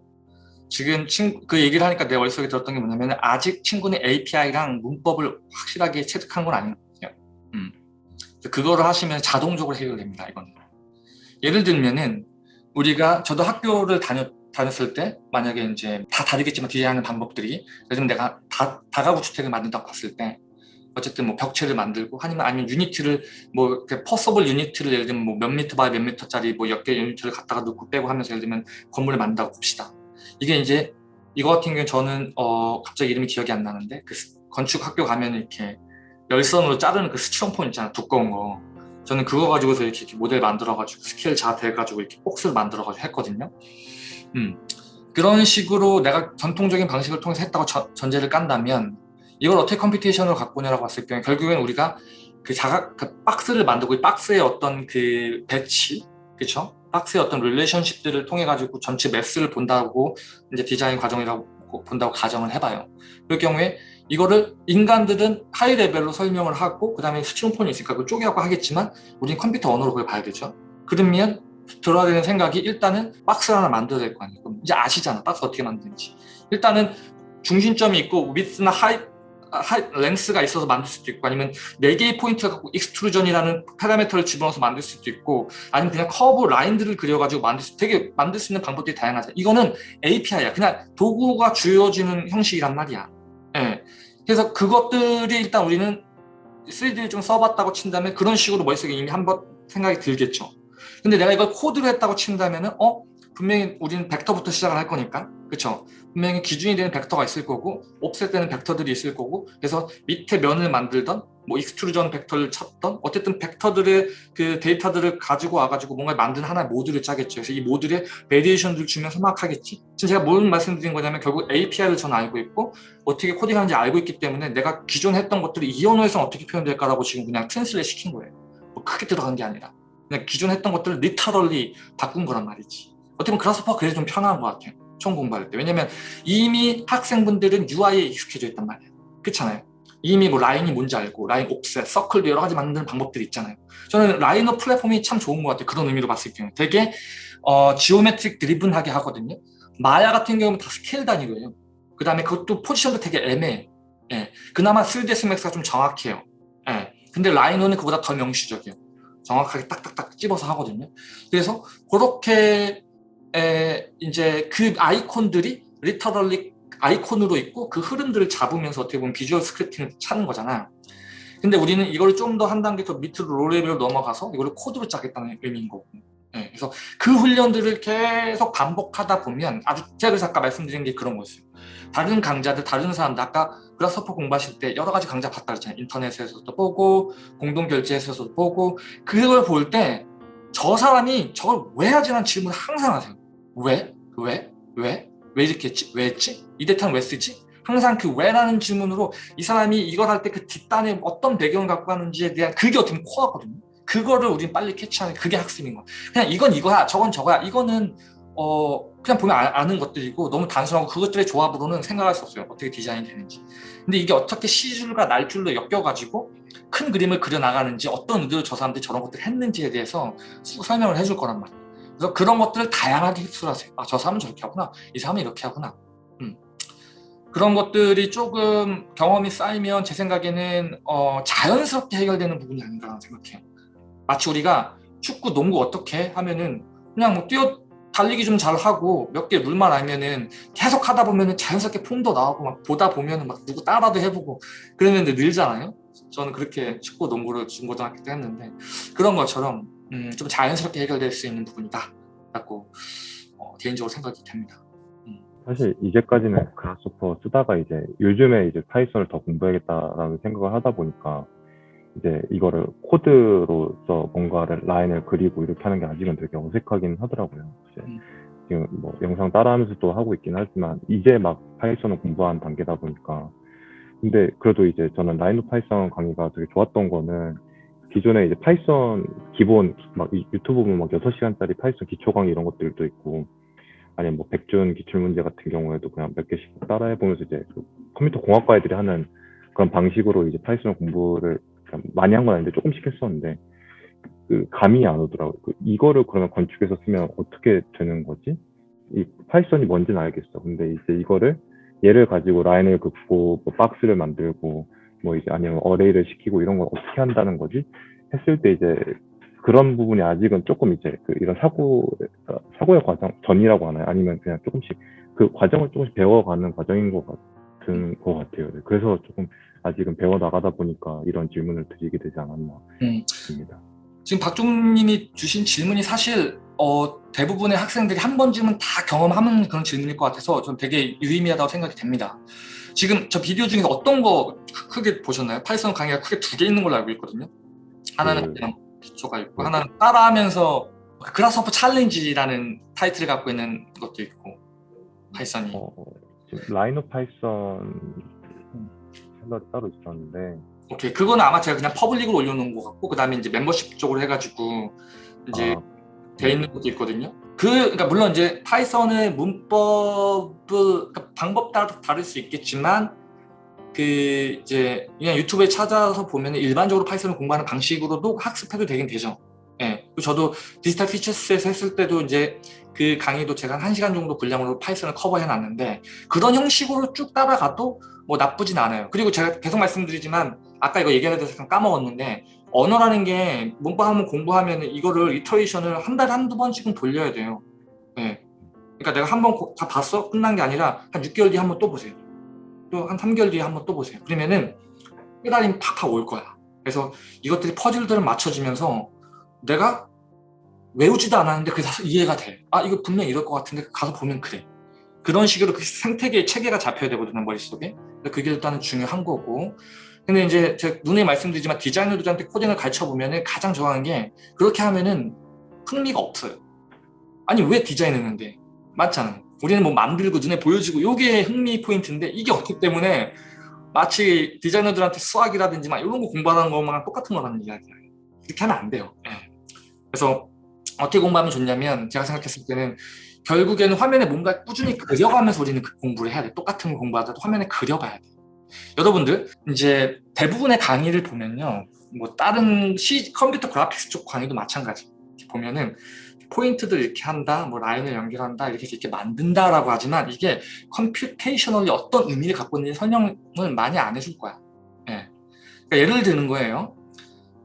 지금 친, 그 얘기를 하니까 내 머릿속에 들었던 게 뭐냐면 아직 친구는 API랑 문법을 확실하게 체득한 건 아니거든요. 음. 그거를 하시면 자동적으로 해결됩니다. 이거는. 예를 들면은 우리가 저도 학교를 다녔, 다녔을 때 만약에 이제 다 다르겠지만 디자인하는 방법들이 들면 내가 다, 다가구 주택을 만든다고 봤을 때 어쨌든 뭐 벽체를 만들고 아니면 아니면 unit를 뭐 possible unit를 예를 들면 뭐 몇 미터 by 몇 미터짜리 뭐 몇 개 unit를 갖다가 넣고 빼고 하면서 예를 들면 건물을 만든다고 봅시다. 이게 이제 이거 같은 경우는 저는 어 갑자기 이름이 기억이 안 나는데 그 건축 학교 가면 이렇게 열선으로 자르는 그 스티로폼 있잖아 두꺼운 거 저는 그거 가지고서 이렇게, 이렇게 모델 만들어 가지고 스케일 잘 돼 가지고 이렇게 박스를 만들어 가지고 했거든요. 음. 그런 식으로 내가 전통적인 방식을 통해서 했다고 저, 전제를 깐다면 이걸 어떻게 computation으로 갖고 오냐라고 봤을 경우에 결국엔 우리가 그 자각 그 박스를 만들고 이 박스의 어떤 그 배치 그쵸? 박스의 어떤 relationship들을 통해 가지고 전체 mass를 본다고 이제 디자인 과정이라고 본다고 가정을 해봐요. 그럴 경우에 이거를 인간들은 high level로 설명을 하고 그 다음에 수치론폰이 있으니까 그걸 쪼개갖고 하겠지만 우린 컴퓨터 언어로 그걸 봐야 되죠. 그러면 들어야 되는 생각이 일단은 박스를 하나 만들어야 될 거 아니에요. 그럼 이제 아시잖아. 박스 어떻게 만드는지. 일단은 중심점이 있고 위스나 하이 하이, 렌스가 있어서 만들 수도 있고 아니면 4개의 포인트가 갖고 extrusion이라는 파라미터를 집어넣어서 만들 수도 있고 아니면 그냥 커브 라인들을 그려가지고 만들 수 되게 만들 수 있는 방법들이 다양하죠. 이거는 API야. 그냥 도구가 주어지는 형식이란 말이야. 예. 그래서 그것들이 일단 우리는 3D를 좀 써봤다고 친다면 그런 식으로 머릿속에 이미 한번 생각이 들겠죠. 근데 내가 이걸 코드로 했다고 친다면은 어? 분명히 우리는 벡터부터 시작을 할 거니까. 그쵸? 분명히 기준이 되는 벡터가 있을 거고 offset되는 벡터들이 있을 거고 그래서 밑에 면을 만들던 뭐 extrusion 벡터를 찾던 어쨌든 벡터들의 그 데이터들을 가지고 와가지고 뭔가 만든 하나의 모듈을 짜겠죠. 그래서 이 모듈에 variation들을 주면서 막 하겠지? 지금 제가 뭘 말씀드린 거냐면 결국 API를 저는 알고 있고 어떻게 코딩하는지 알고 있기 때문에 내가 기존 했던 것들이 이 언어에서 어떻게 표현될까라고 지금 그냥 translate 시킨 거예요. 뭐 크게 들어간 게 아니라 그냥 기존 했던 것들을 literally 바꾼 거란 말이지. 어떻게 보면 Grasshopper가 그래서 좀 편한 것 같아요. 처음 공부할 때. 왜냐면 이미 학생분들은 UI에 익숙해져 있단 말이에요. 그렇잖아요. 이미 뭐 라인이 뭔지 알고 라인 offset, 서클도 여러 가지 만드는 방법들이 있잖아요. 저는 Rhino 플랫폼이 참 좋은 것 같아요. 그런 의미로 봤을 경우 되게 어, geometric driven하게 하거든요. 마야 같은 경우는 다 스케일 단위고요. 그 다음에 그것도 포지션도 되게 애매해 예. 그나마 3ds max가 좀 정확해요. 예. 근데 라이노는 그보다 더 명시적이에요 정확하게 딱딱딱 집어서 하거든요 그래서 그렇게 에, 이제 그 아이콘들이 literally 아이콘으로 있고 그 흐름들을 잡으면서 어떻게 보면 visual scripting을 찾는 거잖아. 근데 우리는 이걸 좀 더 한 단계 더 밑으로 low 레벨로 넘어가서 이걸 코드로 짜겠다는 의미인 거고. 네, 그래서 그 훈련들을 계속 반복하다 보면 아주 제가 아까 말씀드린 게 그런 거였어요. 다른 강좌들, 다른 사람들 아까 그라스퍼 공부하실 때 여러 가지 강좌 봤다 그랬잖아요. 인터넷에서도 보고 공동결제에서도 보고 그걸 볼 때 저 사람이 저걸 왜 하지라는 질문을 항상 하세요. 왜? 왜? 왜? 왜 이렇게 했지? 왜 했지? 이 데이터는 왜 쓰지? 항상 그 왜라는 질문으로 이 사람이 이걸 할 때 그 뒷단에 어떤 배경을 갖고 하는지에 대한 그게 어떻게 보면 코어거든요. 그거를 우린 빨리 캐치하는 그게 학습인 거야. 그냥 이건 이거야, 저건 저거야. 이거는 어 그냥 보면 아, 는 것들이고 너무 단순하고 그것들의 조합으로는 생각할 수 없어요. 어떻게 디자인이 되는지. 근데 이게 어떻게 시줄과 날줄로 엮여가지고 큰 그림을 그려나가는지 어떤 의도로 저 사람들이 저런 것들을 했는지에 대해서 설명을 해줄 거란 말이에요. 그래서 그런 것들을 다양하게 흡수하세요. 아, 저 사람은 저렇게 하구나. 이 사람은 이렇게 하구나. 음. 그런 것들이 조금 경험이 쌓이면 제 생각에는 어, 자연스럽게 해결되는 부분이 아닌가 생각해요. 마치 우리가 축구, 농구 어떻게 하면은 그냥 뭐 뛰어 달리기 좀 잘 하고 몇 개 룰만 알면은 계속 하다 보면은 자연스럽게 폼도 나오고 막 보다 보면은 막 누구 따라도 해보고 그랬는데 늘잖아요. 저는 그렇게 축구, 농구를 중고등학교 때 했는데 그런 것처럼 음, 좀 자연스럽게 해결될 수 있는 부분이다 라고 어, 개인적으로 생각이 됩니다. 음. 사실 이제까지는 Grasshopper 쓰다가 이제 요즘에 이제 파이썬을 더 공부해야겠다라는 생각을 하다 보니까 이제 이거를 코드로서 뭔가를 라인을 그리고 이렇게 하는 게 아직은 되게 어색하긴 하더라고요. 음. 지금 뭐 영상 따라하면서 또 하고 있긴 하지만 이제 막 파이썬을 공부한 단계다 보니까 근데 그래도 이제 저는 라인업 파이썬 강의가 되게 좋았던 거는 기존에 이제 파이썬 기본 막 유튜브 보면 막 6시간짜리 파이썬 기초 강의 이런 것들도 있고 아니면 뭐 백준 기출 문제 같은 경우에도 그냥 몇 개씩 따라해 보면서 이제 그 컴퓨터 공학과 애들이 하는 그런 방식으로 이제 파이썬 공부를 많이 한 건 아닌데 조금씩 했었는데 그 감이 안 오더라고요. 그 이거를 그러면 건축에서 쓰면 어떻게 되는 거지? 이 파이썬이 뭔지는 알겠어. 근데 이제 이거를 얘를 가지고 라인을 긋고 뭐 박스를 만들고 뭐 이제 아니면 array를 시키고 이런 걸 어떻게 한다는 거지 했을 때 이제 그런 부분이 아직은 조금 이제 그 이런 사고 사고의 과정 전이라고 하나요? 아니면 그냥 조금씩 그 과정을 조금씩 배워가는 과정인 것 같은 것 같아요. 네, 그래서 조금 아직은 배워 나가다 보니까 이런 질문을 드리게 되지 않았나 싶습니다. 음. 지금 박종님이 주신 질문이 사실 어, 대부분의 학생들이 한 번쯤은 다 경험하는 그런 질문일 것 같아서 좀 되게 유의미하다고 생각이 됩니다. 지금 저 비디오 중에서 어떤 거 크게 보셨나요? 파이썬 강의가 크게 두 개 있는 걸로 알고 있거든요. 하나는 음. 그냥 기초가 있고 음. 하나는 따라하면서 Grasshopper challenge라는 타이틀을 갖고 있는 것도 있고 파이썬이 어, 라인업 파이썬 샐러드 따로 있었는데 오케이 그거는 아마 제가 그냥 public으로 올려놓은 것 같고 그 다음에 이제 멤버십 쪽으로 해가지고 이제 아. 돼 있는 것도 있거든요. 그 그러니까 물론 이제 파이썬의 문법을 그러니까 방법 따라 다를 수 있겠지만 그 이제 그냥 유튜브에 찾아서 보면 일반적으로 파이썬을 공부하는 방식으로도 학습해도 되긴 되죠. 저도 Digital Futures에서 했을 때도 이제 그 강의도 제가 한 1시간 정도 분량으로 파이썬을 커버해 놨는데 그런 형식으로 쭉 따라가도 뭐 나쁘진 않아요. 그리고 제가 계속 말씀드리지만 아까 이거 얘기하는데 잠깐 까먹었는데 언어라는 게 문법 한번 공부하면 이거를 iteration을 한 달에 한두 번씩은 돌려야 돼요. 예. 그러니까 내가 한 번 다 봤어? 끝난 게 아니라 한 6개월 뒤에 한 번 또 보세요. 또 한 3개월 뒤에 한 번 또 보세요. 그러면은 깨달음이 팍팍 올 거야. 그래서 이것들이 퍼즐들을 맞춰지면서 내가 외우지도 않았는데 그게 다 이해가 돼. 아 이거 분명 이럴 것 같은데 가서 보면 그래. 그런 식으로 그 생태계의 체계가 잡혀야 되거든요 머릿속에. 그게 일단은 중요한 거고. 근데 이제 제가 눈에 말씀드리지만 디자이너들한테 코딩을 가르쳐 보면은 가장 좋아하는 게 그렇게 하면은 흥미가 없어요. 아니 왜 디자인했는데? 맞잖아. 우리는 뭐 만들고 눈에 보여지고 이게 흥미 포인트인데 이게 없기 때문에 마치 디자이너들한테 수학이라든지 막 이런 거 공부하는 것만 똑같은 거라는 이야기야. 이렇게 하면 안 돼요. 예. 그래서 어떻게 공부하면 좋냐면 제가 생각했을 때는 결국에는 화면에 뭔가 꾸준히 그려가면서 우리는 그 공부를 해야 돼. 똑같은 거 공부하다도 화면에 그려봐야 돼. 여러분들 이제 대부분의 강의를 보면요. 뭐 다른 시, 컴퓨터 그래픽스 쪽 강의도 마찬가지. 보면은 포인트들 이렇게 한다, 뭐 라인을 연결한다, 이렇게 이렇게 만든다 라고 하지만 이게 computationally 어떤 의미를 갖고 있는지 설명을 많이 안 해줄 거야. 예. 그러니까 예를 드는 거예요.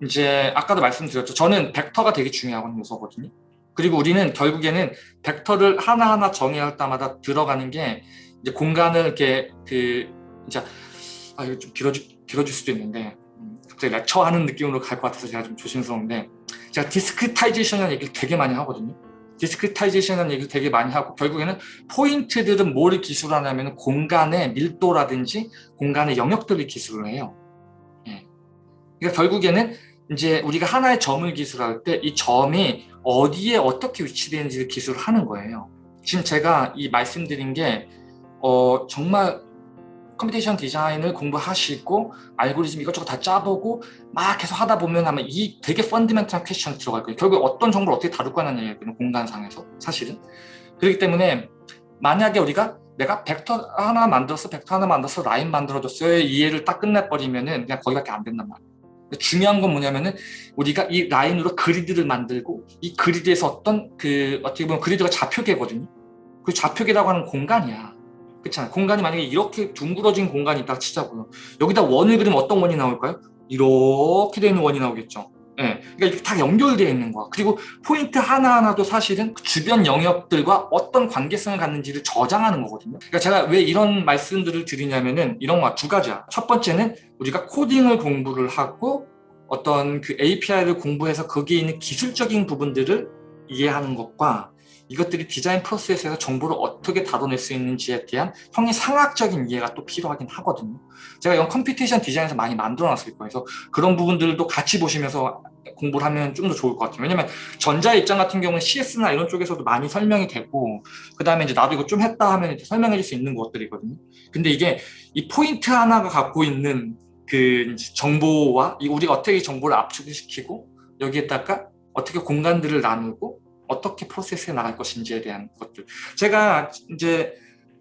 이제 아까도 말씀드렸죠. 저는 벡터가 되게 중요한 요소거든요. 그리고 우리는 결국에는 벡터를 하나하나 정의할 때마다 들어가는 게 이제 공간을 이렇게 그 이제 아 이거 좀 길어질, 길어질 수도 있는데 음, 갑자기 lecture하는 느낌으로 갈 것 같아서 제가 좀 조심스러운데 제가 discretization이라는 얘기를 되게 많이 하거든요. discretization이라는 얘기를 되게 많이 하고 결국에는 포인트들은 뭘 기술하냐면 공간의 밀도라든지 공간의 영역들을 기술을 해요. 예. 그러니까 결국에는 이제 우리가 하나의 점을 기술할 때 이 점이 어디에 어떻게 위치되는지를 기술을 하는 거예요. 지금 제가 이 말씀드린 게 어, 정말 computation 디자인을 공부하시고 알고리즘 이것저것 다 짜보고 막 계속 하다 보면 아마 이 되게 fundamental한 question이 들어갈 거예요. 결국 어떤 정보를 어떻게 다룰 거냐는 얘기예요. 공간상에서 사실은. 그렇기 때문에 만약에 우리가 내가 벡터 하나 만들어서 벡터 하나 만들어서 라인 만들어줬어요. 이해를 딱 끝내버리면은 그냥 거기밖에 안 된단 말이에요. 중요한 건 뭐냐면은 우리가 이 라인으로 그리드를 만들고 이 그리드에서 어떤 그 어떻게 보면 그리드가 좌표계거든요. 그 좌표계라고 하는 공간이야. 그렇잖아요. 공간이 만약에 이렇게 둥그러진 공간이 있다 치자고요. 여기다 원을 그리면 어떤 원이 나올까요? 이렇게 되는 원이 나오겠죠. 예, 네. 그러니까 이렇게 다 연결되어 있는 거야. 그리고 포인트 하나하나도 사실은 주변 영역들과 어떤 관계성을 갖는지를 저장하는 거거든요. 그러니까 제가 왜 이런 말씀들을 드리냐면은 이런 거 두 가지야. 첫 번째는 우리가 코딩을 공부를 하고 어떤 그 API를 공부해서 거기에 있는 기술적인 부분들을 이해하는 것과 이것들이 디자인 프로세스에서 정보를 어떻게 다뤄낼 수 있는지에 대한 형이상학적인 이해가 또 필요하긴 하거든요. 제가 이건 computation 디자인에서 많이 만들어 놨을 거예요. 그래서 그런 부분들도 같이 보시면서 공부를 하면 좀 더 좋을 것 같아요. 왜냐면 전자의 입장 같은 경우는 CS나 이런 쪽에서도 많이 설명이 되고 그 다음에 이제 나도 이거 좀 했다 하면 설명해 줄 수 있는 것들이거든요. 근데 이게 이 포인트 하나가 갖고 있는 그 정보와 우리가 어떻게 정보를 압축을 시키고 여기에다가 어떻게 공간들을 나누고 어떻게 프로세스에 나갈 것인지에 대한 것들. 제가 이제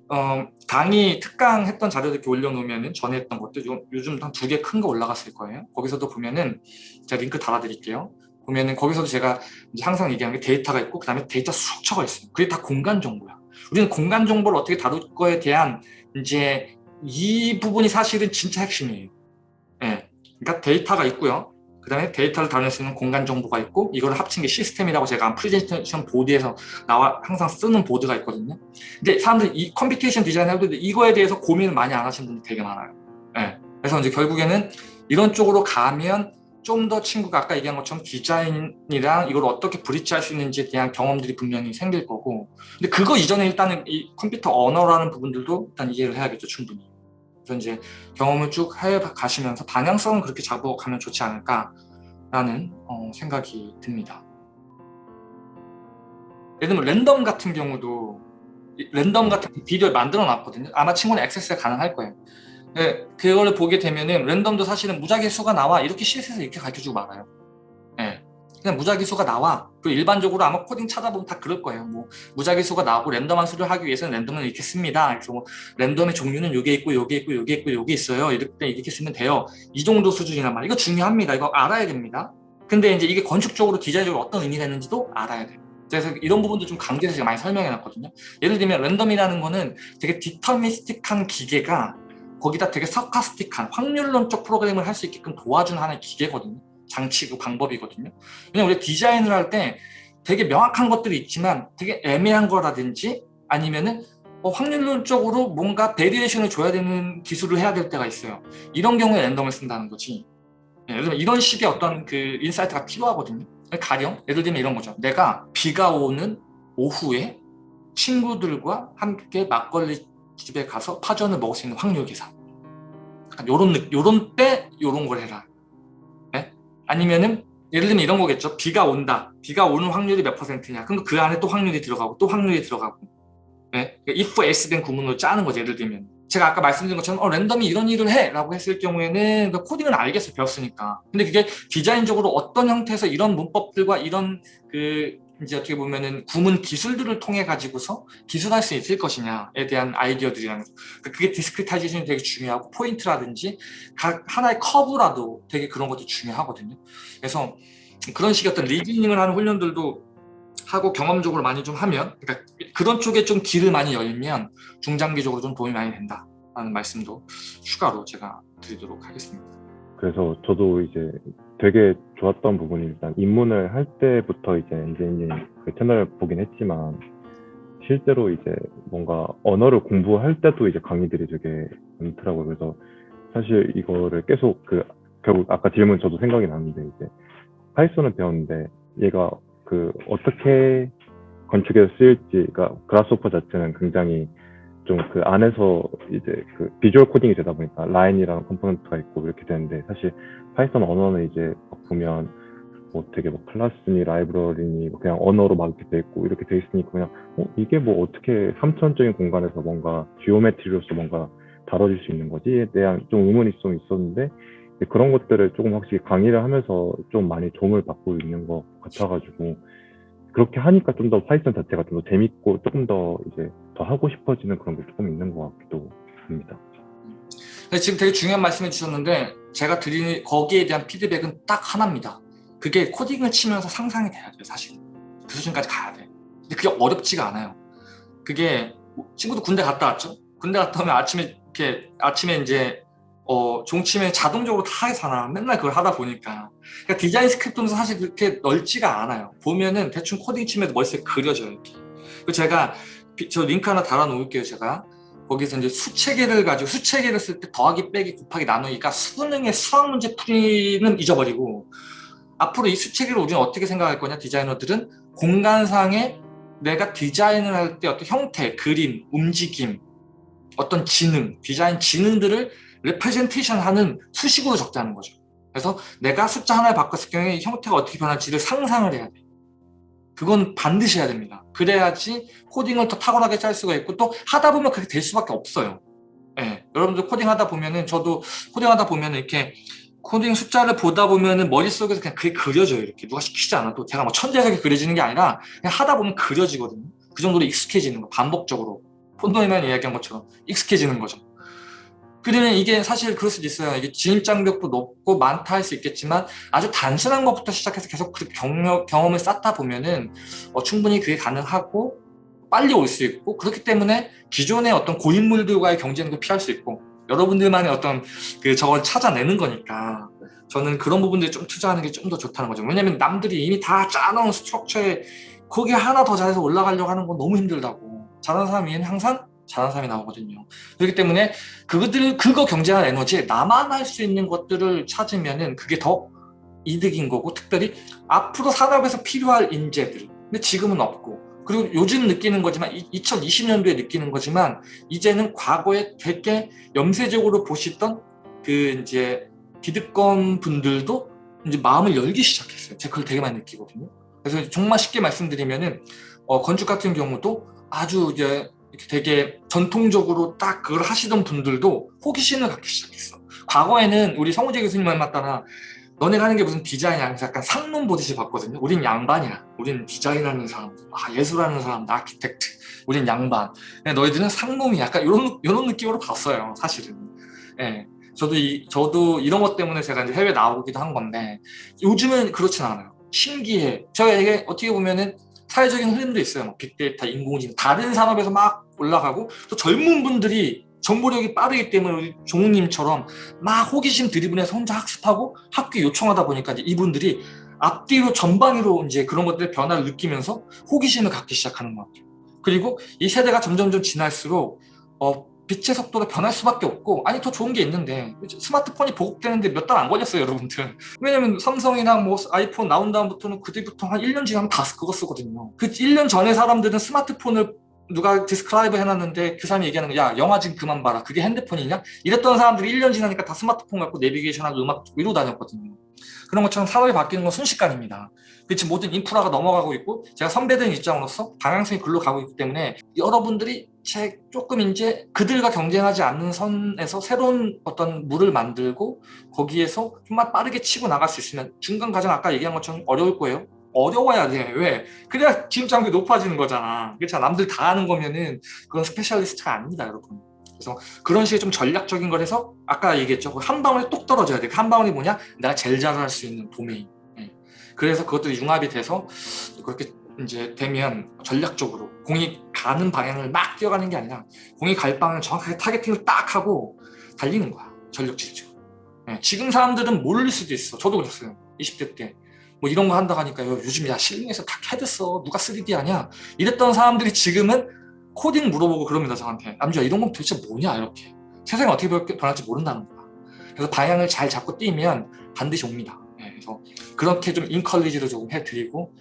어, 강의 특강 했던 자료들 이렇게 올려놓으면 전에 했던 것들 요즘 한 두 개 큰 거 올라갔을 거예요. 거기서도 보면은 제가 링크 달아드릴게요. 보면은 거기서도 제가 항상 얘기하는 게 데이터가 있고 그 다음에 데이터 structure가 있어요. 그게 다 공간 정보야. 우리는 공간 정보를 어떻게 다룰 거에 대한 이제 이 부분이 사실은 진짜 핵심이에요. 예. 그러니까 데이터가 있고요 그 다음에 데이터를 다룰 수 있는 공간 정보가 있고 이걸 합친 게 시스템이라고 제가 프레젠테이션 보드에서 나와 항상 쓰는 보드가 있거든요. 근데 사람들이 이 computation 디자인 할때 이거에 대해서 고민을 많이 안 하시는 분들 되게 많아요. 네. 그래서 이제 결국에는 이런 쪽으로 가면 좀 더 친구가 아까 얘기한 것처럼 디자인이랑 이걸 어떻게 bridge할 수 있는지에 대한 경험들이 분명히 생길 거고 근데 그거 이전에 일단은 이 컴퓨터 언어라는 부분들도 일단 이해를 해야겠죠 충분히 그래서 이제 경험을 쭉 해 가시면서 방향성은 그렇게 잡아가면 좋지 않을까라는 어, 생각이 듭니다. 예를 들면 랜덤 같은 경우도 랜덤 같은 비디오를 만들어 놨거든요. 아마 친구는 액세스가 가능할 거예요. 네, 그거를 보게 되면은 랜덤도 사실은 무작위 수가 나와 이렇게 CS에서 이렇게 가르쳐주고 말아요. 네. 그냥 무작위수가 나와. 그 일반적으로 아마 코딩 찾아보면 다 그럴 거예요. 뭐 무작위수가 나오고 랜덤한 수를 하기 위해서는 랜덤은 이렇게 씁니다. 그래서 뭐 랜덤의 종류는 요게 있고 요게 있고 요게 있고 요게 있어요. 이렇게 이렇게 쓰면 돼요. 이 정도 수준이란 말이에요. 이거 중요합니다. 이거 알아야 됩니다. 근데 이제 이게 건축적으로 디자인적으로 어떤 의미가 있는지도 알아야 돼요. 그래서 이런 부분도 좀 강조해서 제가 많이 설명해 놨거든요. 예를 들면 random이라는 거는 되게 deterministic한 기계가 거기다 되게 stochastic한 확률론적 프로그램을 할 수 있게끔 도와주는 하나의 기계거든요. 장치 그 방법이거든요. 왜냐면 우리 디자인을 할 때 되게 명확한 것들이 있지만 되게 애매한 거라든지 아니면은 어, 확률론적으로 뭔가 variation을 줘야 되는 기술을 해야 될 때가 있어요. 이런 경우에 random을 쓴다는 거지. 예, 예를 들면 이런 식의 어떤 그 insight가 필요하거든요. 가령 예를 들면 이런 거죠. 내가 비가 오는 오후에 친구들과 함께 막걸리 집에 가서 파전을 먹을 수 있는 확률 계산. 요런 느- 요런 때 요런 걸 해라. 예? 아니면은 예를 들면 이런 거겠죠. 비가 온다. 비가 오는 확률이 몇 퍼센트냐. 그럼 그 안에 또 확률이 들어가고 또 확률이 들어가고. 예? 그러니까 if else then 구문으로 짜는 거죠. 예를 들면. 제가 아까 말씀드린 것처럼 어, random이 이런 일을 해 라고 했을 경우에는 그 코딩은 알겠어요 배웠으니까 근데 그게 디자인적으로 어떤 형태에서 이런 문법들과 이런 그 이제 어떻게 보면은 구문 기술들을 통해 가지고서 기술할 수 있을 것이냐에 대한 아이디어들이라는 거 그게 discretization이 되게 중요하고 포인트라든지 각 하나의 커브라도 되게 그런 것도 중요하거든요 그래서 그런 식의 어떤 reasoning을 하는 훈련들도 하고 경험적으로 많이 좀 하면 그러니까 그런 쪽에 좀 길을 많이 열면 중장기적으로 좀 도움이 많이 된다라는 말씀도 추가로 제가 드리도록 하겠습니다. 그래서 저도 이제 되게 좋았던 부분이 일단 입문을 할 때부터 이제 엔지니어링 그 채널을 보긴 했지만 실제로 이제 뭔가 언어를 공부할 때도 이제 강의들이 되게 많더라고요. 그래서 사실 이거를 계속 그 결국 아까 질문 저도 생각이 났는데 이제 Python을 배웠는데 얘가 그 어떻게 건축에서 쓰일지 그러니까 Grasshopper 자체는 굉장히 좀 그 안에서 이제 그 visual coding이 되다 보니까 라인이랑 component가 있고 이렇게 되는데 사실 Python 언어는 이제 막 보면 뭐 되게 뭐 클래스니 라이브러리니 뭐 그냥 언어로 막 이렇게 돼 있고 이렇게 돼 있으니까 그냥 어 이게 뭐 어떻게 삼차원적인 공간에서 뭔가 geometry로서 뭔가 다뤄질 수 있는 거지에 대한 좀 의문이 좀 있었는데 그런 것들을 조금 확실히 강의를 하면서 좀 많이 도움을 받고 있는 것 같아가지고 그렇게 하니까 좀 더 Python 자체가 좀 더 재밌고 조금 더 이제 더 하고 싶어지는 그런 게 조금 있는 것 같기도 합니다. 지금 되게 중요한 말씀해 주셨는데 제가 드리는 거기에 대한 피드백은 딱 하나입니다. 그게 코딩을 치면서 상상이 돼야 돼요, 사실. 그 수준까지 가야 돼. 근데 그게 어렵지가 않아요. 그게 친구도 군대 갔다 왔죠? 군대 갔다 오면 아침에 이렇게 아침에 이제 어 종치면 자동적으로 다 하잖아. 맨날 그걸 하다 보니까. 그러니까 design script는 사실 그렇게 넓지가 않아요. 보면은 대충 코딩 치면 머릿속에 그려져요. 이렇게. 제가 비- 저 링크 하나 달아 놓을게요, 제가. 거기서 이제 수체계를 가지고 수체계를 쓸 때 더하기 빼기 곱하기 나누기가 수능의 수학 문제 풀이는 잊어버리고 앞으로 이 수체계를 우리는 어떻게 생각할 거냐 디자이너들은 공간상에 내가 디자인을 할 때 어떤 형태, 그림, 움직임, 어떤 지능, 디자인 지능들을 representation 하는 수식으로 적자는 거죠. 그래서 내가 숫자 하나를 바꿨을 경우에 이 형태가 어떻게 변할지를 상상을 해야 돼. 그건 반드시 해야 됩니다. 그래야지 코딩을 더 탁월하게 짤 수가 있고 또 하다 보면 그렇게 될 수밖에 없어요. 예, 여러분들 코딩 하다 보면은 저도 코딩 하다 보면은 이렇게 코딩 숫자를 보다 보면은 머릿속에서 그냥 그게 그려져요. 이렇게 누가 시키지 않아도 제가 뭐 천재적이 그려지는 게 아니라 그냥 하다 보면 그려지거든요. 그 정도로 익숙해지는 거 반복적으로 폰도에만 이야기한 것처럼 익숙해지는 거죠. 그러면 이게 사실 그럴 수도 있어요. 이게 진입 장벽도 높고 많다 할 수 있겠지만 아주 단순한 것부터 시작해서 계속 그 경력, 경험을 쌓다 보면은 어, 충분히 그게 가능하고 빨리 올 수 있고 그렇기 때문에 기존의 어떤 고인물들과의 경쟁도 피할 수 있고 여러분들만의 어떤 그 저걸 찾아내는 거니까 저는 그런 부분들에 좀 투자하는 게 좀 더 좋다는 거죠. 왜냐면 남들이 이미 다 짜놓은 스트럭처에 거기에 하나 더 잘해서 올라가려고 하는 건 너무 힘들다고. 잘하는 사람 위에는 항상 잘하는 사람이 나오거든요. 그렇기 때문에 그것들 그거 경쟁하는 에너지에 나만 할 수 있는 것들을 찾으면은 그게 더 이득인 거고 특별히 앞으로 산업에서 필요할 인재들 근데 지금은 없고 그리고 요즘 느끼는 거지만 2020년도에 느끼는 거지만 이제는 과거에 되게 염세적으로 보시던 그 이제 기득권 분들도 이제 마음을 열기 시작했어요. 제가 그걸 되게 많이 느끼거든요. 그래서 정말 쉽게 말씀드리면은 어, 건축 같은 경우도 아주 이제 이렇게 되게 전통적으로 딱 그걸 하시던 분들도 호기심을 갖기 시작했어. 과거에는 우리 성우재 교수님 말 맞다나 너네가 하는 게 무슨 디자인이야? 약간 상놈 보듯이 봤거든요. 우린 양반이야. 우린 디자인하는 사람 아 예술하는 사람 아키텍트. 우린 양반. 너희들은 상놈이 약간 이런 이런 느낌으로 봤어요 사실은. 예. 저도 이 저도 이런 것 때문에 제가 이제 해외 나오기도 한 건데 요즘은 그렇진 않아요. 신기해. 이게 어떻게 보면은 사회적인 흐름도 있어요 뭐 빅데이터 인공지능 다른 산업에서 막 올라가고 또 젊은 분들이 정보력이 빠르기 때문에 종우님처럼 막 호기심 드리븐해서 혼자 학습하고 학교 요청하다 보니까 이제 이분들이 앞뒤로 전방위로 이제 그런 것들의 변화를 느끼면서 호기심을 갖기 시작하는 것 같아요. 그리고 이 세대가 점점점 지날수록 어, 빛의 속도가 변할 수밖에 없고 아니 더 좋은 게 있는데 스마트폰이 보급되는데 몇 달 안 걸렸어요 여러분들. 왜냐면 삼성이나 뭐 아이폰 나온 다음부터는 그때부터 한 1년 지나면 다 그거 쓰거든요. 그 1년 전에 사람들은 스마트폰을 누가 describe 해놨는데 그 사람이 얘기하는 거야 영화 지금 그만 봐라. 그게 핸드폰이냐? 이랬던 사람들이 1년 지나니까 다 스마트폰 갖고 내비게이션하고 음악 이러고 다녔거든요. 그런 것처럼 산업이 바뀌는 건 순식간입니다. 그렇지 모든 인프라가 넘어가고 있고 제가 선배된 입장으로서 방향성이 글로 가고 있기 때문에 여러분들이 제 조금 이제 그들과 경쟁하지 않는 선에서 새로운 어떤 룰을 만들고 거기에서 좀만 빠르게 치고 나갈 수 있으면 중간 과정 아까 얘기한 것처럼 어려울 거예요 어려워야 돼. 왜? 그래야 진입장벽이 높아지는 거잖아. 그렇잖아. 남들 다 하는 거면은 그건 specialist가 아닙니다, 여러분. 그래서 그런 식의 좀 전략적인 걸 해서 아까 얘기했죠. 그 한 방울이 똑 떨어져야 돼. 그 한 방울이 뭐냐? 내가 제일 잘할 수 있는 도메인. 예. 그래서 그것들이 융합이 돼서 그렇게 이제 되면 전략적으로 공이 가는 방향을 막 뛰어가는 게 아니라 공이 갈 방향을 정확하게 targeting을 딱 하고 달리는 거야. 전력 질주. 예. 지금 사람들은 모를 수도 있어. 저도 그랬어요. 20대 때. 뭐 이런 거 한다고 하니까요 요즘 야 실링에서 다 캐드 써 누가 3D 하냐 이랬던 사람들이 지금은 코딩 물어보고 그럽니다 저한테 남주야 이런 건 도대체 뭐냐 이렇게 세상이 어떻게 변할지 모른다는 거야 그래서 방향을 잘 잡고 뛰면 반드시 옵니다 네, 그래서 그렇게 좀 encourage를 조금 해드리고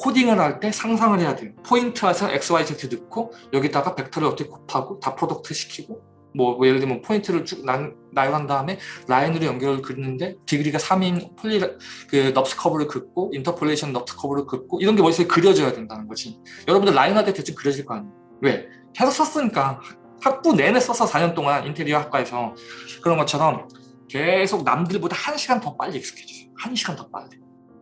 코딩을 할 때 상상을 해야 돼요. 포인트에서 XYZ 넣고 여기다가 벡터를 어떻게 곱하고 dot product 시키고 뭐, 뭐 예를 들면 포인트를 쭉 나, 나열한 다음에 라인으로 연결을 긋는데 degree가 3인 poly 그 NURBS curve를 긋고 interpolation NURBS curve를 긋고 이런 게 머릿속에 그려져야 된다는 거지. 여러분들 라인 할 때 대충 그려질 거 아니에요. 왜? 계속 썼으니까. 학부 내내 썼어 4년 동안 인테리어 학과에서 그런 것처럼 계속 남들보다 1시간 더 빨리 익숙해지세요. 1시간 더 빨리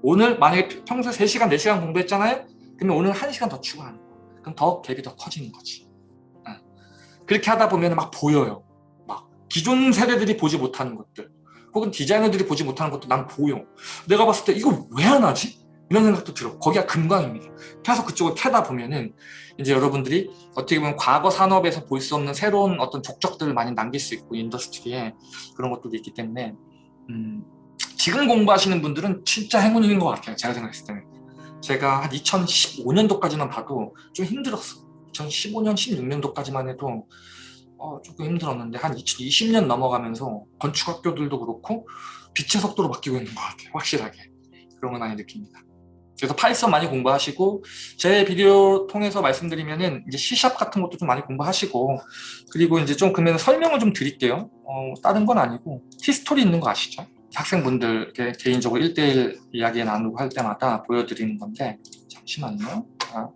오늘 만약에 평소에 3시간 4시간 공부했잖아요 그러면 오늘 1시간 더 추가하는 거야 그럼 더 갭이 더 커지는 거지 그렇게 하다 보면 막 보여요. 막 기존 세대들이 보지 못하는 것들 혹은 디자이너들이 보지 못하는 것도 난 보여. 내가 봤을 때 이거 왜 안 하지? 이런 생각도 들어. 거기가 금광입니다. 계속 그쪽을 캐다 보면은 이제 여러분들이 어떻게 보면 과거 산업에서 볼 수 없는 새로운 어떤 족적들을 많이 남길 수 있고 industry에 그런 것들도 있기 때문에 음, 지금 공부하시는 분들은 진짜 행운인 것 같아요. 제가 생각했을 때는. 제가 한 2015년도까지만 봐도 좀 힘들었어. 2015년, 16년도까지만 해도 어, 조금 힘들었는데 한 2020년 넘어가면서 건축학교들도 그렇고 빛의 속도로 바뀌고 있는 것 같아요. 확실하게. 그런 걸 많이 느낍니다. 그래서 파이썬 많이 공부하시고 제 비디오 통해서 말씀드리면은 이제 C샵 같은 것도 좀 많이 공부하시고 그리고 이제 좀 그러면 설명을 좀 드릴게요. 어, 다른 건 아니고 티스토리 있는 거 아시죠? 학생분들 개인적으로 1대1 이야기 나누고 할 때마다 보여드리는 건데 잠시만요. 자.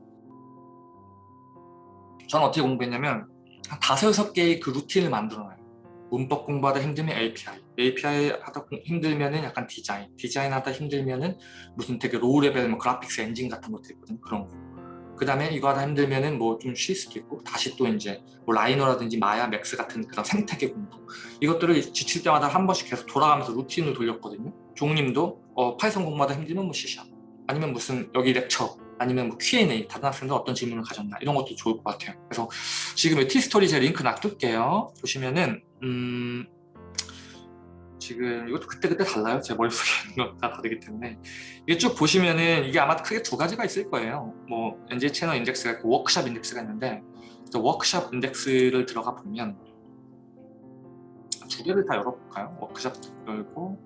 저는 어떻게 공부했냐면 한 다섯 여섯 개의 그 루틴을 만들어놔요. 문법 공부하다 힘들면 API, API 하다 힘들면 은 약간 디자인, 디자인 하다 힘들면 은 무슨 되게 low level 뭐 graphics engine 같은 것도 있거든요. 그런 거. 그 다음에 이거 하다 힘들면은 뭐 좀 쉴 수도 있고 다시 또 이제 뭐 라이노라든지 마야, 맥스 같은 그런 생태계 공부. 이것들을 지칠 때마다 한 번씩 계속 돌아가면서 루틴을 돌렸거든요. 종님도 어, 파이썬 공부하다 힘들면 뭐 C샵 아니면 무슨 여기 lecture 아니면 뭐 Q&A 다른 학생들 어떤 질문을 가졌나 이런 것도 좋을 것 같아요. 그래서 지금 티스토리 제 링크 놔둘게요. 보시면은 음 지금 이것도 그때그때 달라요. 제 머릿속에 있는 거다 다르기 때문에. 이게 쭉 보시면은 이게 아마 크게 두 가지가 있을 거예요. 뭐 NJ 채널 인덱스가 있고 워크샵 인덱스가 있는데 워크샵 인덱스를 들어가 보면 두 개를 다 열어볼까요? 워크샵 열고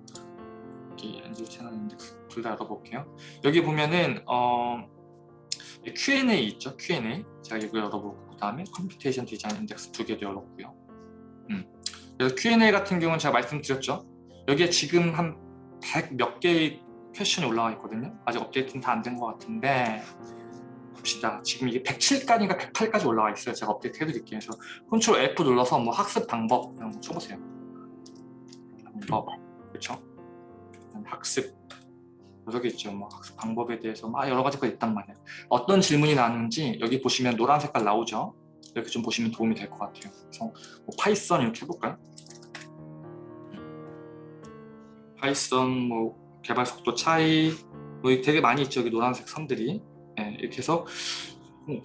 여기 NJ 채널 인덱스 둘 다 열어볼게요. 여기 보면은 어 Q&A 있죠? Q&A. 제가 이거 열어보고 그 다음에 computation design 인덱스 두 개도 열었고요 Q&A 같은 경우는 제가 말씀드렸죠 여기에 지금 한 100 몇 개의 question이 올라와 있거든요 아직 업데이트는 다 안 된 것 같은데 봅시다 지금 이게 107까지가 108까지 올라와 있어요 제가 업데이트 해드릴게요 그래서 Control F 눌러서 뭐 학습 방법 이런 거 쳐보세요 방법 그렇죠? 학습 여기 있죠. 뭐 학습 방법에 대해서 막 여러 가지가 있단 말이에요. 어떤 질문이 나왔는지 여기 보시면 노란 색깔 나오죠. 이렇게 좀 보시면 도움이 될 것 같아요. 그래서 뭐 파이썬 이렇게 해볼까요? 파이썬 뭐 개발 속도 차이 뭐 되게 많이 있죠. 여기 노란색 선들이 네, 이렇게 해서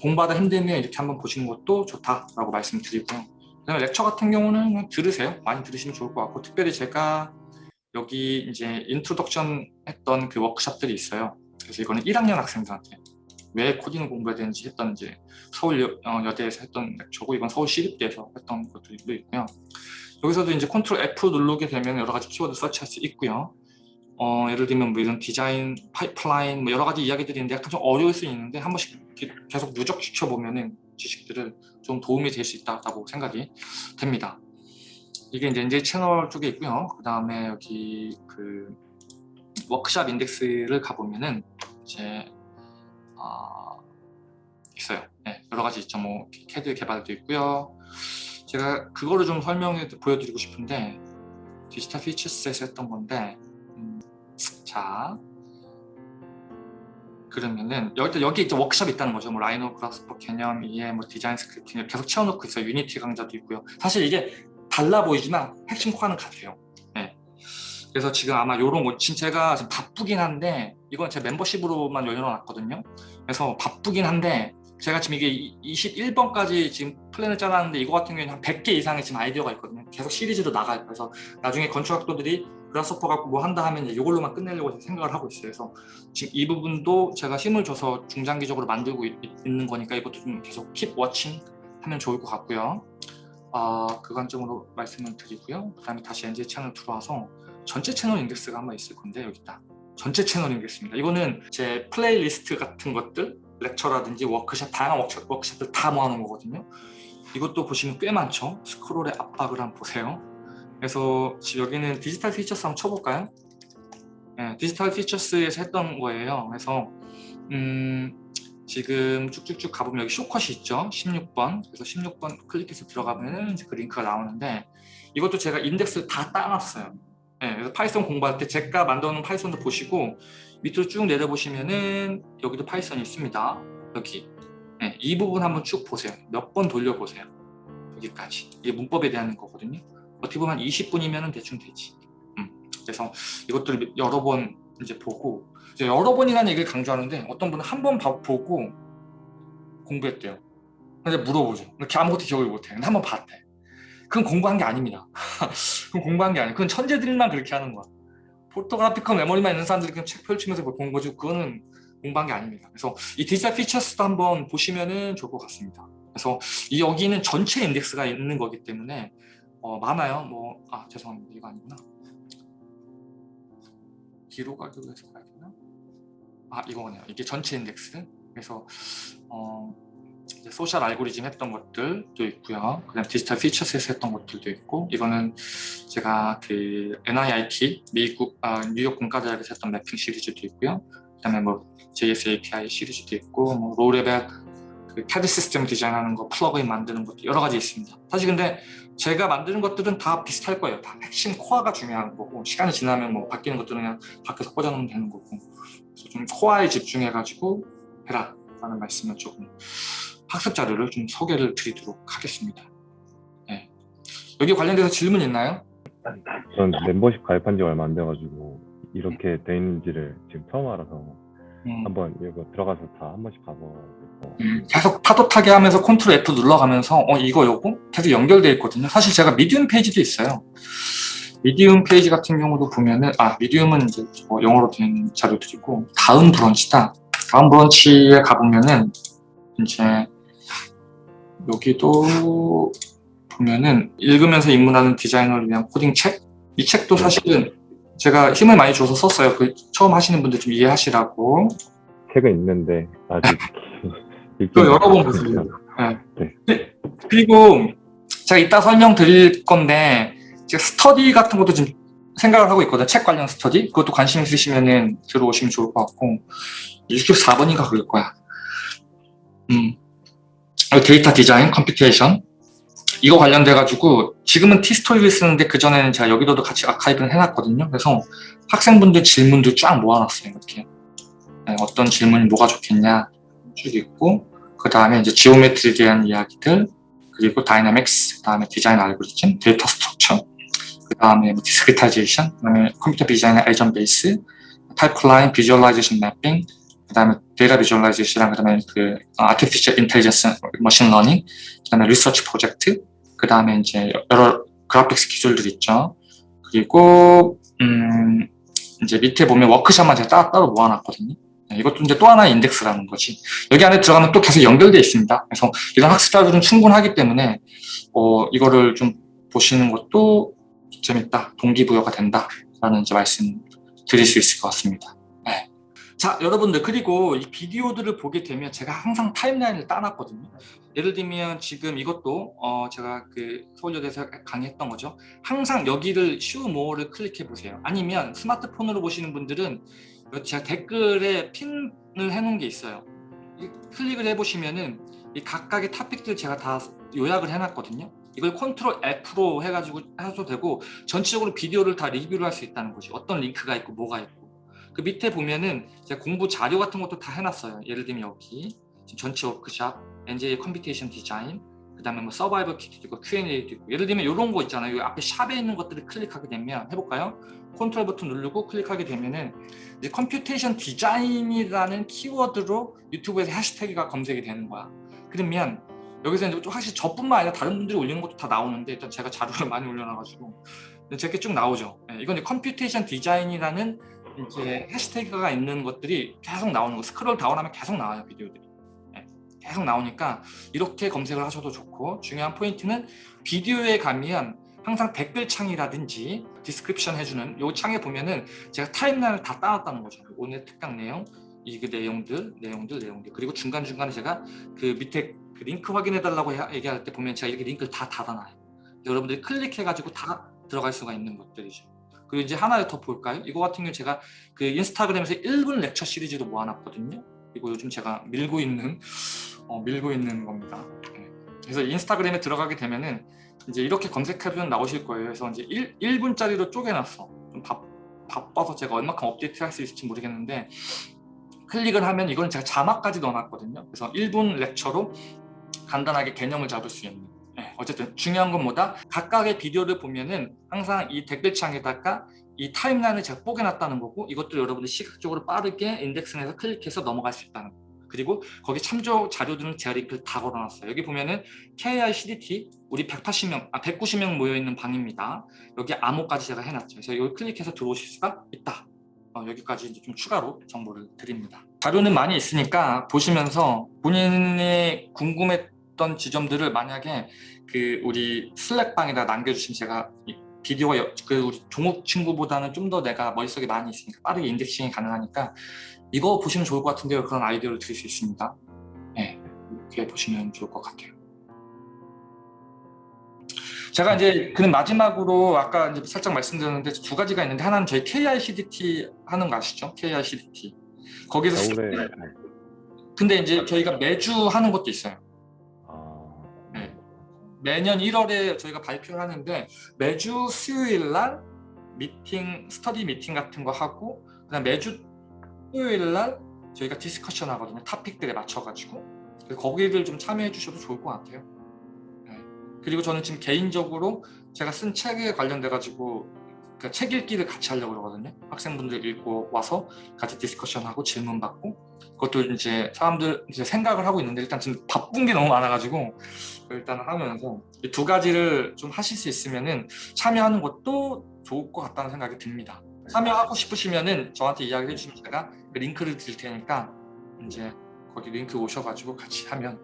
공부하다 힘들면 이렇게 한번 보시는 것도 좋다라고 말씀드리고요. 그다음에 lecture 같은 경우는 들으세요. 많이 들으시면 좋을 것 같고 특별히 제가 여기 이제 introduction 했던 그 워크샵들이 있어요. 그래서 이거는 1학년 학생들한테 왜 코딩을 공부해야 되는지 했던 이제 서울 여, 어, 여대에서 했던 lecture고 이건 서울 시립대에서 했던 것들도 있고요. 여기서도 이제 Control F 누르게 되면 여러 가지 키워드 서치할 수 있고요. 어, 예를 들면 뭐 이런 디자인, 파이프라인 뭐 여러 가지 이야기들이 있는데 약간 좀 어려울 수 있는데 한 번씩 계속 누적시켜 보면은 지식들을 좀 도움이 될 수 있다고 생각이 됩니다. 이게 이제 NJ 채널 쪽에 있고요. 그 다음에 여기 그 워크샵 인덱스를 가보면은 이제 아, 있어요. 네, 여러 가지 있죠. 뭐 캐드 개발도 있고요. 제가 그거를 좀 설명해 보여드리고 싶은데 Digital Futures에서 했던 건데 음, 자 그러면은 여기 여기 이제 워크숍이 있다는 거죠. 뭐 라이노 그라스퍼 개념 이해 뭐 design scripting 계속 채워놓고 있어요. 유니티 강좌도 있고요. 사실 이게 달라 보이지만 핵심 코어는 같아요. 네. 그래서 지금 아마 요런 거 지금 제가 지금 바쁘긴 한데 이건 제 멤버십으로만 열어놨거든요. 그래서 바쁘긴 한데 제가 지금 이게 21번까지 지금 플랜을 짜놨는데 이거 같은 경우에는 한 100개 이상의 지금 아이디어가 있거든요. 계속 시리즈로 나가요. 그래서 나중에 건축학도들이 그라스퍼 갖고 뭐 한다 하면 이걸로만 끝내려고 생각을 하고 있어요. 그래서 지금 이 부분도 제가 힘을 줘서 중장기적으로 만들고 있, 는 거니까 이것도 좀 계속 keep watching 하면 좋을 것 같고요. 어, 그 관점으로 말씀을 드리고요. 그 다음에 다시 NJ 채널 들어와서 전체 채널 인덱스가 한번 있을 건데 여기 있다. 전체 채널 인덱스입니다. 이거는 제 플레이리스트 같은 것들 lecture라든지 워크샵, 다양한 워크샵, 워크샵들 다 모아놓은 거거든요. 이것도 보시면 꽤 많죠. 스크롤의 압박을 한번 보세요. 그래서 지금 여기는 Digital Futures 한번 쳐볼까요? 네, Digital Futures에서 했던 거예요. 그래서 음, 지금 쭉쭉쭉 가보면 여기 쇼컷이 있죠. 16번. 그래서 16번 클릭해서 들어가면 그 링크가 나오는데 이것도 제가 인덱스 다 따놨어요. 네, 그래서 파이썬 공부할 때 제가 만들어놓은 파이썬도 보시고 밑으로 쭉 내려보시면은 여기도 파이썬이 있습니다. 여기 네, 이 부분 한번 쭉 보세요. 몇 번 돌려보세요. 여기까지. 이게 문법에 대한 거거든요. 어떻게 보면 20분이면 대충 되지. 음, 그래서 이것들 여러 번 이제 보고 이제 여러 번이라는 얘기를 강조하는데 어떤 분은 한 번 보고 공부했대요. 근데 물어보죠. 이렇게 아무것도 기억을 못해. 근데 한번 봤대. 그건 공부한 게 아닙니다. 그건 공부한 게 아니에요. 그건 천재들만 그렇게 하는 거야. 포토그래피컬 메모리만 있는 사람들이 그냥 책 펼치면서 본 거지 그거는 공부한 게 아닙니다. 그래서 이 디지털 피처스도 한번 보시면 좋을 것 같습니다. 그래서 이 여기는 전체 인덱스가 있는 거기 때문에 어, 많아요. 뭐 아 죄송합니다. 이거 아니구나. 뒤로 가기로 해서 가야 되나? 아 이거네요. 이게 전체 인덱스. 그래서 어, 소셜 알고리즘 했던 것들도 있고요. 그다음 Digital Futures에서 했던 것들도 있고 이거는 제가 그 NYIT 미국 아, 뉴욕 공과대학에서 했던 매핑 시리즈도 있고요. 그다음에 뭐 JS API 시리즈도 있고 뭐 low level 그 CAD 시스템 디자인하는 거 플러그인 만드는 것도 여러 가지 있습니다. 사실 근데 제가 만드는 것들은 다 비슷할 거예요. 다 핵심 코어가 중요한 거고 시간이 지나면 뭐 바뀌는 것들은 그냥 밖에서 꽂아놓으면 되는 거고 그래서 좀 코어에 집중해가지고 해라 라는 말씀을 조금 학습 자료를 좀 소개를 드리도록 하겠습니다. 네. 여기 관련돼서 질문 있나요? 전 멤버십 가입한 지 얼마 안 돼가지고 이렇게 돼 있는지를 지금 처음 알아서 음, 한번 이거 들어가서 다 한 번씩 가보고 음, 계속 파도 타게 하면서 컨트롤 F 눌러가면서 어 이거 요거 계속 연결돼 있거든요. 사실 제가 Medium 페이지도 있어요. Medium 페이지 같은 경우도 보면은 아 Medium은 이제 뭐 영어로 된 자료들이고 다음 브런치다. 다음 브런치에 가보면은 이제 여기도 보면은 읽으면서 입문하는 디자이너를 위한 코딩 책? 이 책도 사실은 제가 힘을 많이 줘서 썼어요. 그 처음 하시는 분들 좀 이해하시라고. 책은 있는데 아직 또 여러 번. 보세요. 네. 네. 네. 그리고 제가 이따 설명드릴 건데 제가 스터디 같은 것도 좀 생각을 하고 있거든요. 책 관련 스터디. 그것도 관심 있으시면은 들어오시면 좋을 것 같고 64번인가 그럴 거야. 음. 데이터 디자인, computation 이거 관련돼 가지고 지금은 티스토리를 쓰는데 그 전에는 제가 여기로도 같이 아카이브를 해놨거든요. 그래서 학생분들 질문도 쫙 모아놨어요. 이렇게 네, 어떤 질문이 뭐가 좋겠냐 쭉 있고 그 다음에 이제 geometry에 대한 이야기들 그리고 dynamics, 그 다음에 디자인 알고리즘, data structure, 그 다음에 뭐 discretization, 그 다음에 computer vision의 agent base, 파이프라인, visualization mapping, 그 다음에 data visualization, 그 다음에 그 artificial intelligence, machine learning, 그 다음에 research 프로젝트, 그 다음에 이제 여러 graphics 기술들 있죠. 그리고 음 이제 밑에 보면 워크샵만 제가 따로, 따로 모아놨거든요. 네, 이것도 이제 또 하나의 인덱스라는 거지. 여기 안에 들어가면 또 계속 연결되어 있습니다. 그래서 이런 학습 자료는 충분하기 때문에 어, 이거를 좀 보시는 것도 재밌다, 동기부여가 된다 라는 이제 말씀 드릴 수 있을 것 같습니다. 네. 자, 여러분들 그리고 이 비디오들을 보게 되면 제가 항상 타임라인을 따놨거든요. 예를 들면 지금 이것도 어, 제가 그 서울여대에서 강의했던 거죠. 항상 여기를 쇼 모어를 클릭해 보세요. 아니면 스마트폰으로 보시는 분들은 제가 댓글에 pin을 해놓은 게 있어요. 이 클릭을 해보시면은 이 각각의 토픽들 제가 다 요약을 해놨거든요. 이걸 컨트롤 F로 해가지고 해도 되고 전체적으로 비디오를 다 리뷰를 할 수 있다는 거지. 어떤 링크가 있고 뭐가 있고. 그 밑에 보면은 제가 공부 자료 같은 것도 다 해놨어요. 예를 들면 여기 전체 워크샵, NJ computation design, 그 다음에 뭐 survival kit도 있고 Q&A도 있고 예를 들면 이런 거 있잖아요. 여기 앞에 샵에 있는 것들을 클릭하게 되면 해볼까요? 컨트롤 버튼 누르고 클릭하게 되면은 이제 computation design이라는 키워드로 유튜브에서 해시태그가 검색이 되는 거야. 그러면 여기서 이제 좀 확실히 저뿐만 아니라 다른 분들이 올리는 것도 다 나오는데 일단 제가 자료를 많이 올려놔가지고 저렇게 쭉 나오죠. 네, 이건 이제 computation design이라는 이제 해시태그가 있는 것들이 계속 나오는 거. scroll down하면 계속 나와요 비디오들이. 네, 계속 나오니까 이렇게 검색을 하셔도 좋고 중요한 포인트는 비디오에 가면 항상 댓글 창이라든지 description 해주는 요 창에 보면은 제가 timeline을 다 따놨다는 거죠. 오늘 특강 내용, 이 그 내용들, 내용들, 내용들 그리고 중간 중간에 제가 그 밑에 그 링크 확인해 달라고 얘기할 때 보면 제가 이렇게 링크를 다 달아놔요. 여러분들이 클릭해 가지고 다 들어갈 수가 있는 것들이죠. 그리고 이제 하나 더 볼까요? 이거 같은 경우 제가 그 인스타그램에서 1분 lecture 시리즈도 모아놨거든요. 이거 요즘 제가 밀고 있는 어, 밀고 있는 겁니다. 네. 그래서 인스타그램에 들어가게 되면은 이제 이렇게 검색하면 나오실 거예요. 그래서 이제 1, 1분짜리로 쪼개놨어. 좀 바, 바빠서 제가 얼마큼 업데이트 할 수 있을지 모르겠는데 클릭을 하면 이건 제가 자막까지 넣어놨거든요. 그래서 1분 렉처로 간단하게 개념을 잡을 수 있는 네, 어쨌든 중요한 건 뭐다? 각각의 비디오를 보면은 항상 이 댓글창에다가 이 타임라인을 제가 뽀개놨다는 거고 이것도 여러분들 시각적으로 빠르게 인덱스에서 클릭해서 넘어갈 수 있다는 거 그리고 거기 참조 자료들은 제가 링크를 다 걸어놨어요. 여기 보면은 KI CDT 우리 180명, 아 190명 모여 있는 방입니다. 여기 암호까지 제가 해놨죠. 그래서 여기 클릭해서 들어오실 수가 있다. 어, 여기까지 이제 좀 추가로 정보를 드립니다. 자료는 많이 있으니까 보시면서 본인이 궁금했던 지점들을 만약에 그 우리 슬랙방에다 남겨주시면 제가 비디오가 여, 그 우리 종목 친구보다는 좀 더 내가 머릿속에 많이 있으니까 빠르게 인덱싱이 가능하니까 이거 보시면 좋을 것 같은데요. 그런 아이디어를 드릴 수 있습니다. 네, 이렇게 보시면 좋을 것 같아요. 제가 이제 그는 마지막으로 아까 이제 살짝 말씀드렸는데 두 가지가 있는데 하나는 저희 KICDT 하는 거 아시죠? KICDT 거기서 겨울에 네. 근데 이제 저희가 매주 하는 것도 있어요. 매년 1월에 저희가 발표를 하는데 매주 수요일 날 미팅, 스터디 미팅 같은 거 하고 그다음 매주 토요일 날 저희가 discussion 하거든요. 토픽들에 맞춰가지고 거기를 좀 참여해 주셔도 좋을 것 같아요. 네. 그리고 저는 지금 개인적으로 제가 쓴 책에 관련돼 가지고 그 책 읽기를 같이 하려고 그러거든요. 학생분들 읽고 와서 같이 discussion하고 질문 받고 그것도 이제 사람들 이제 생각을 하고 있는데 일단 지금 바쁜 게 너무 많아가지고 일단 하면서 이 두 가지를 좀 하실 수 있으면은 참여하는 것도 좋을 것 같다는 생각이 듭니다. 참여하고 싶으시면은 저한테 이야기를 해주시면 제가 그 링크를 드릴 테니까 이제 거기 링크 오셔가지고 같이 하면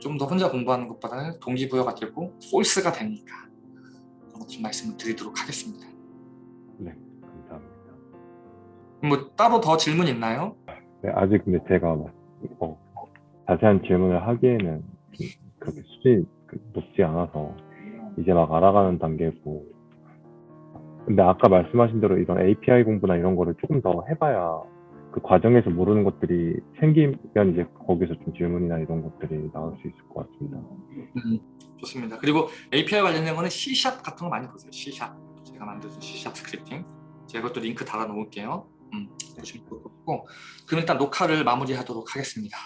좀 더 혼자 공부하는 것보다는 동기부여가 되고 폴스가 되니까 그런 좀 말씀을 드리도록 하겠습니다. 네, 감사합니다. 뭐 따로 더 질문 있나요? 네, 아직 근데 제가 막, 어, 자세한 질문을 하기에는 그렇게 수준이 그 높지 않아서 이제 막 알아가는 단계고 근데 아까 말씀하신 대로 이런 API 공부나 이런 거를 조금 더 해봐야 그 과정에서 모르는 것들이 생기면 이제 거기서 좀 질문이나 이런 것들이 나올 수 있을 것 같습니다. 음, 좋습니다. 그리고 API 관련된 거는 C# 같은 거 많이 보세요. C#. 제가 만든 C# 스크립팅. 제가 그것도 링크 달아 놓을게요. 음, 보시면 좋을 것 같고. 그럼 일단 녹화를 마무리하도록 하겠습니다.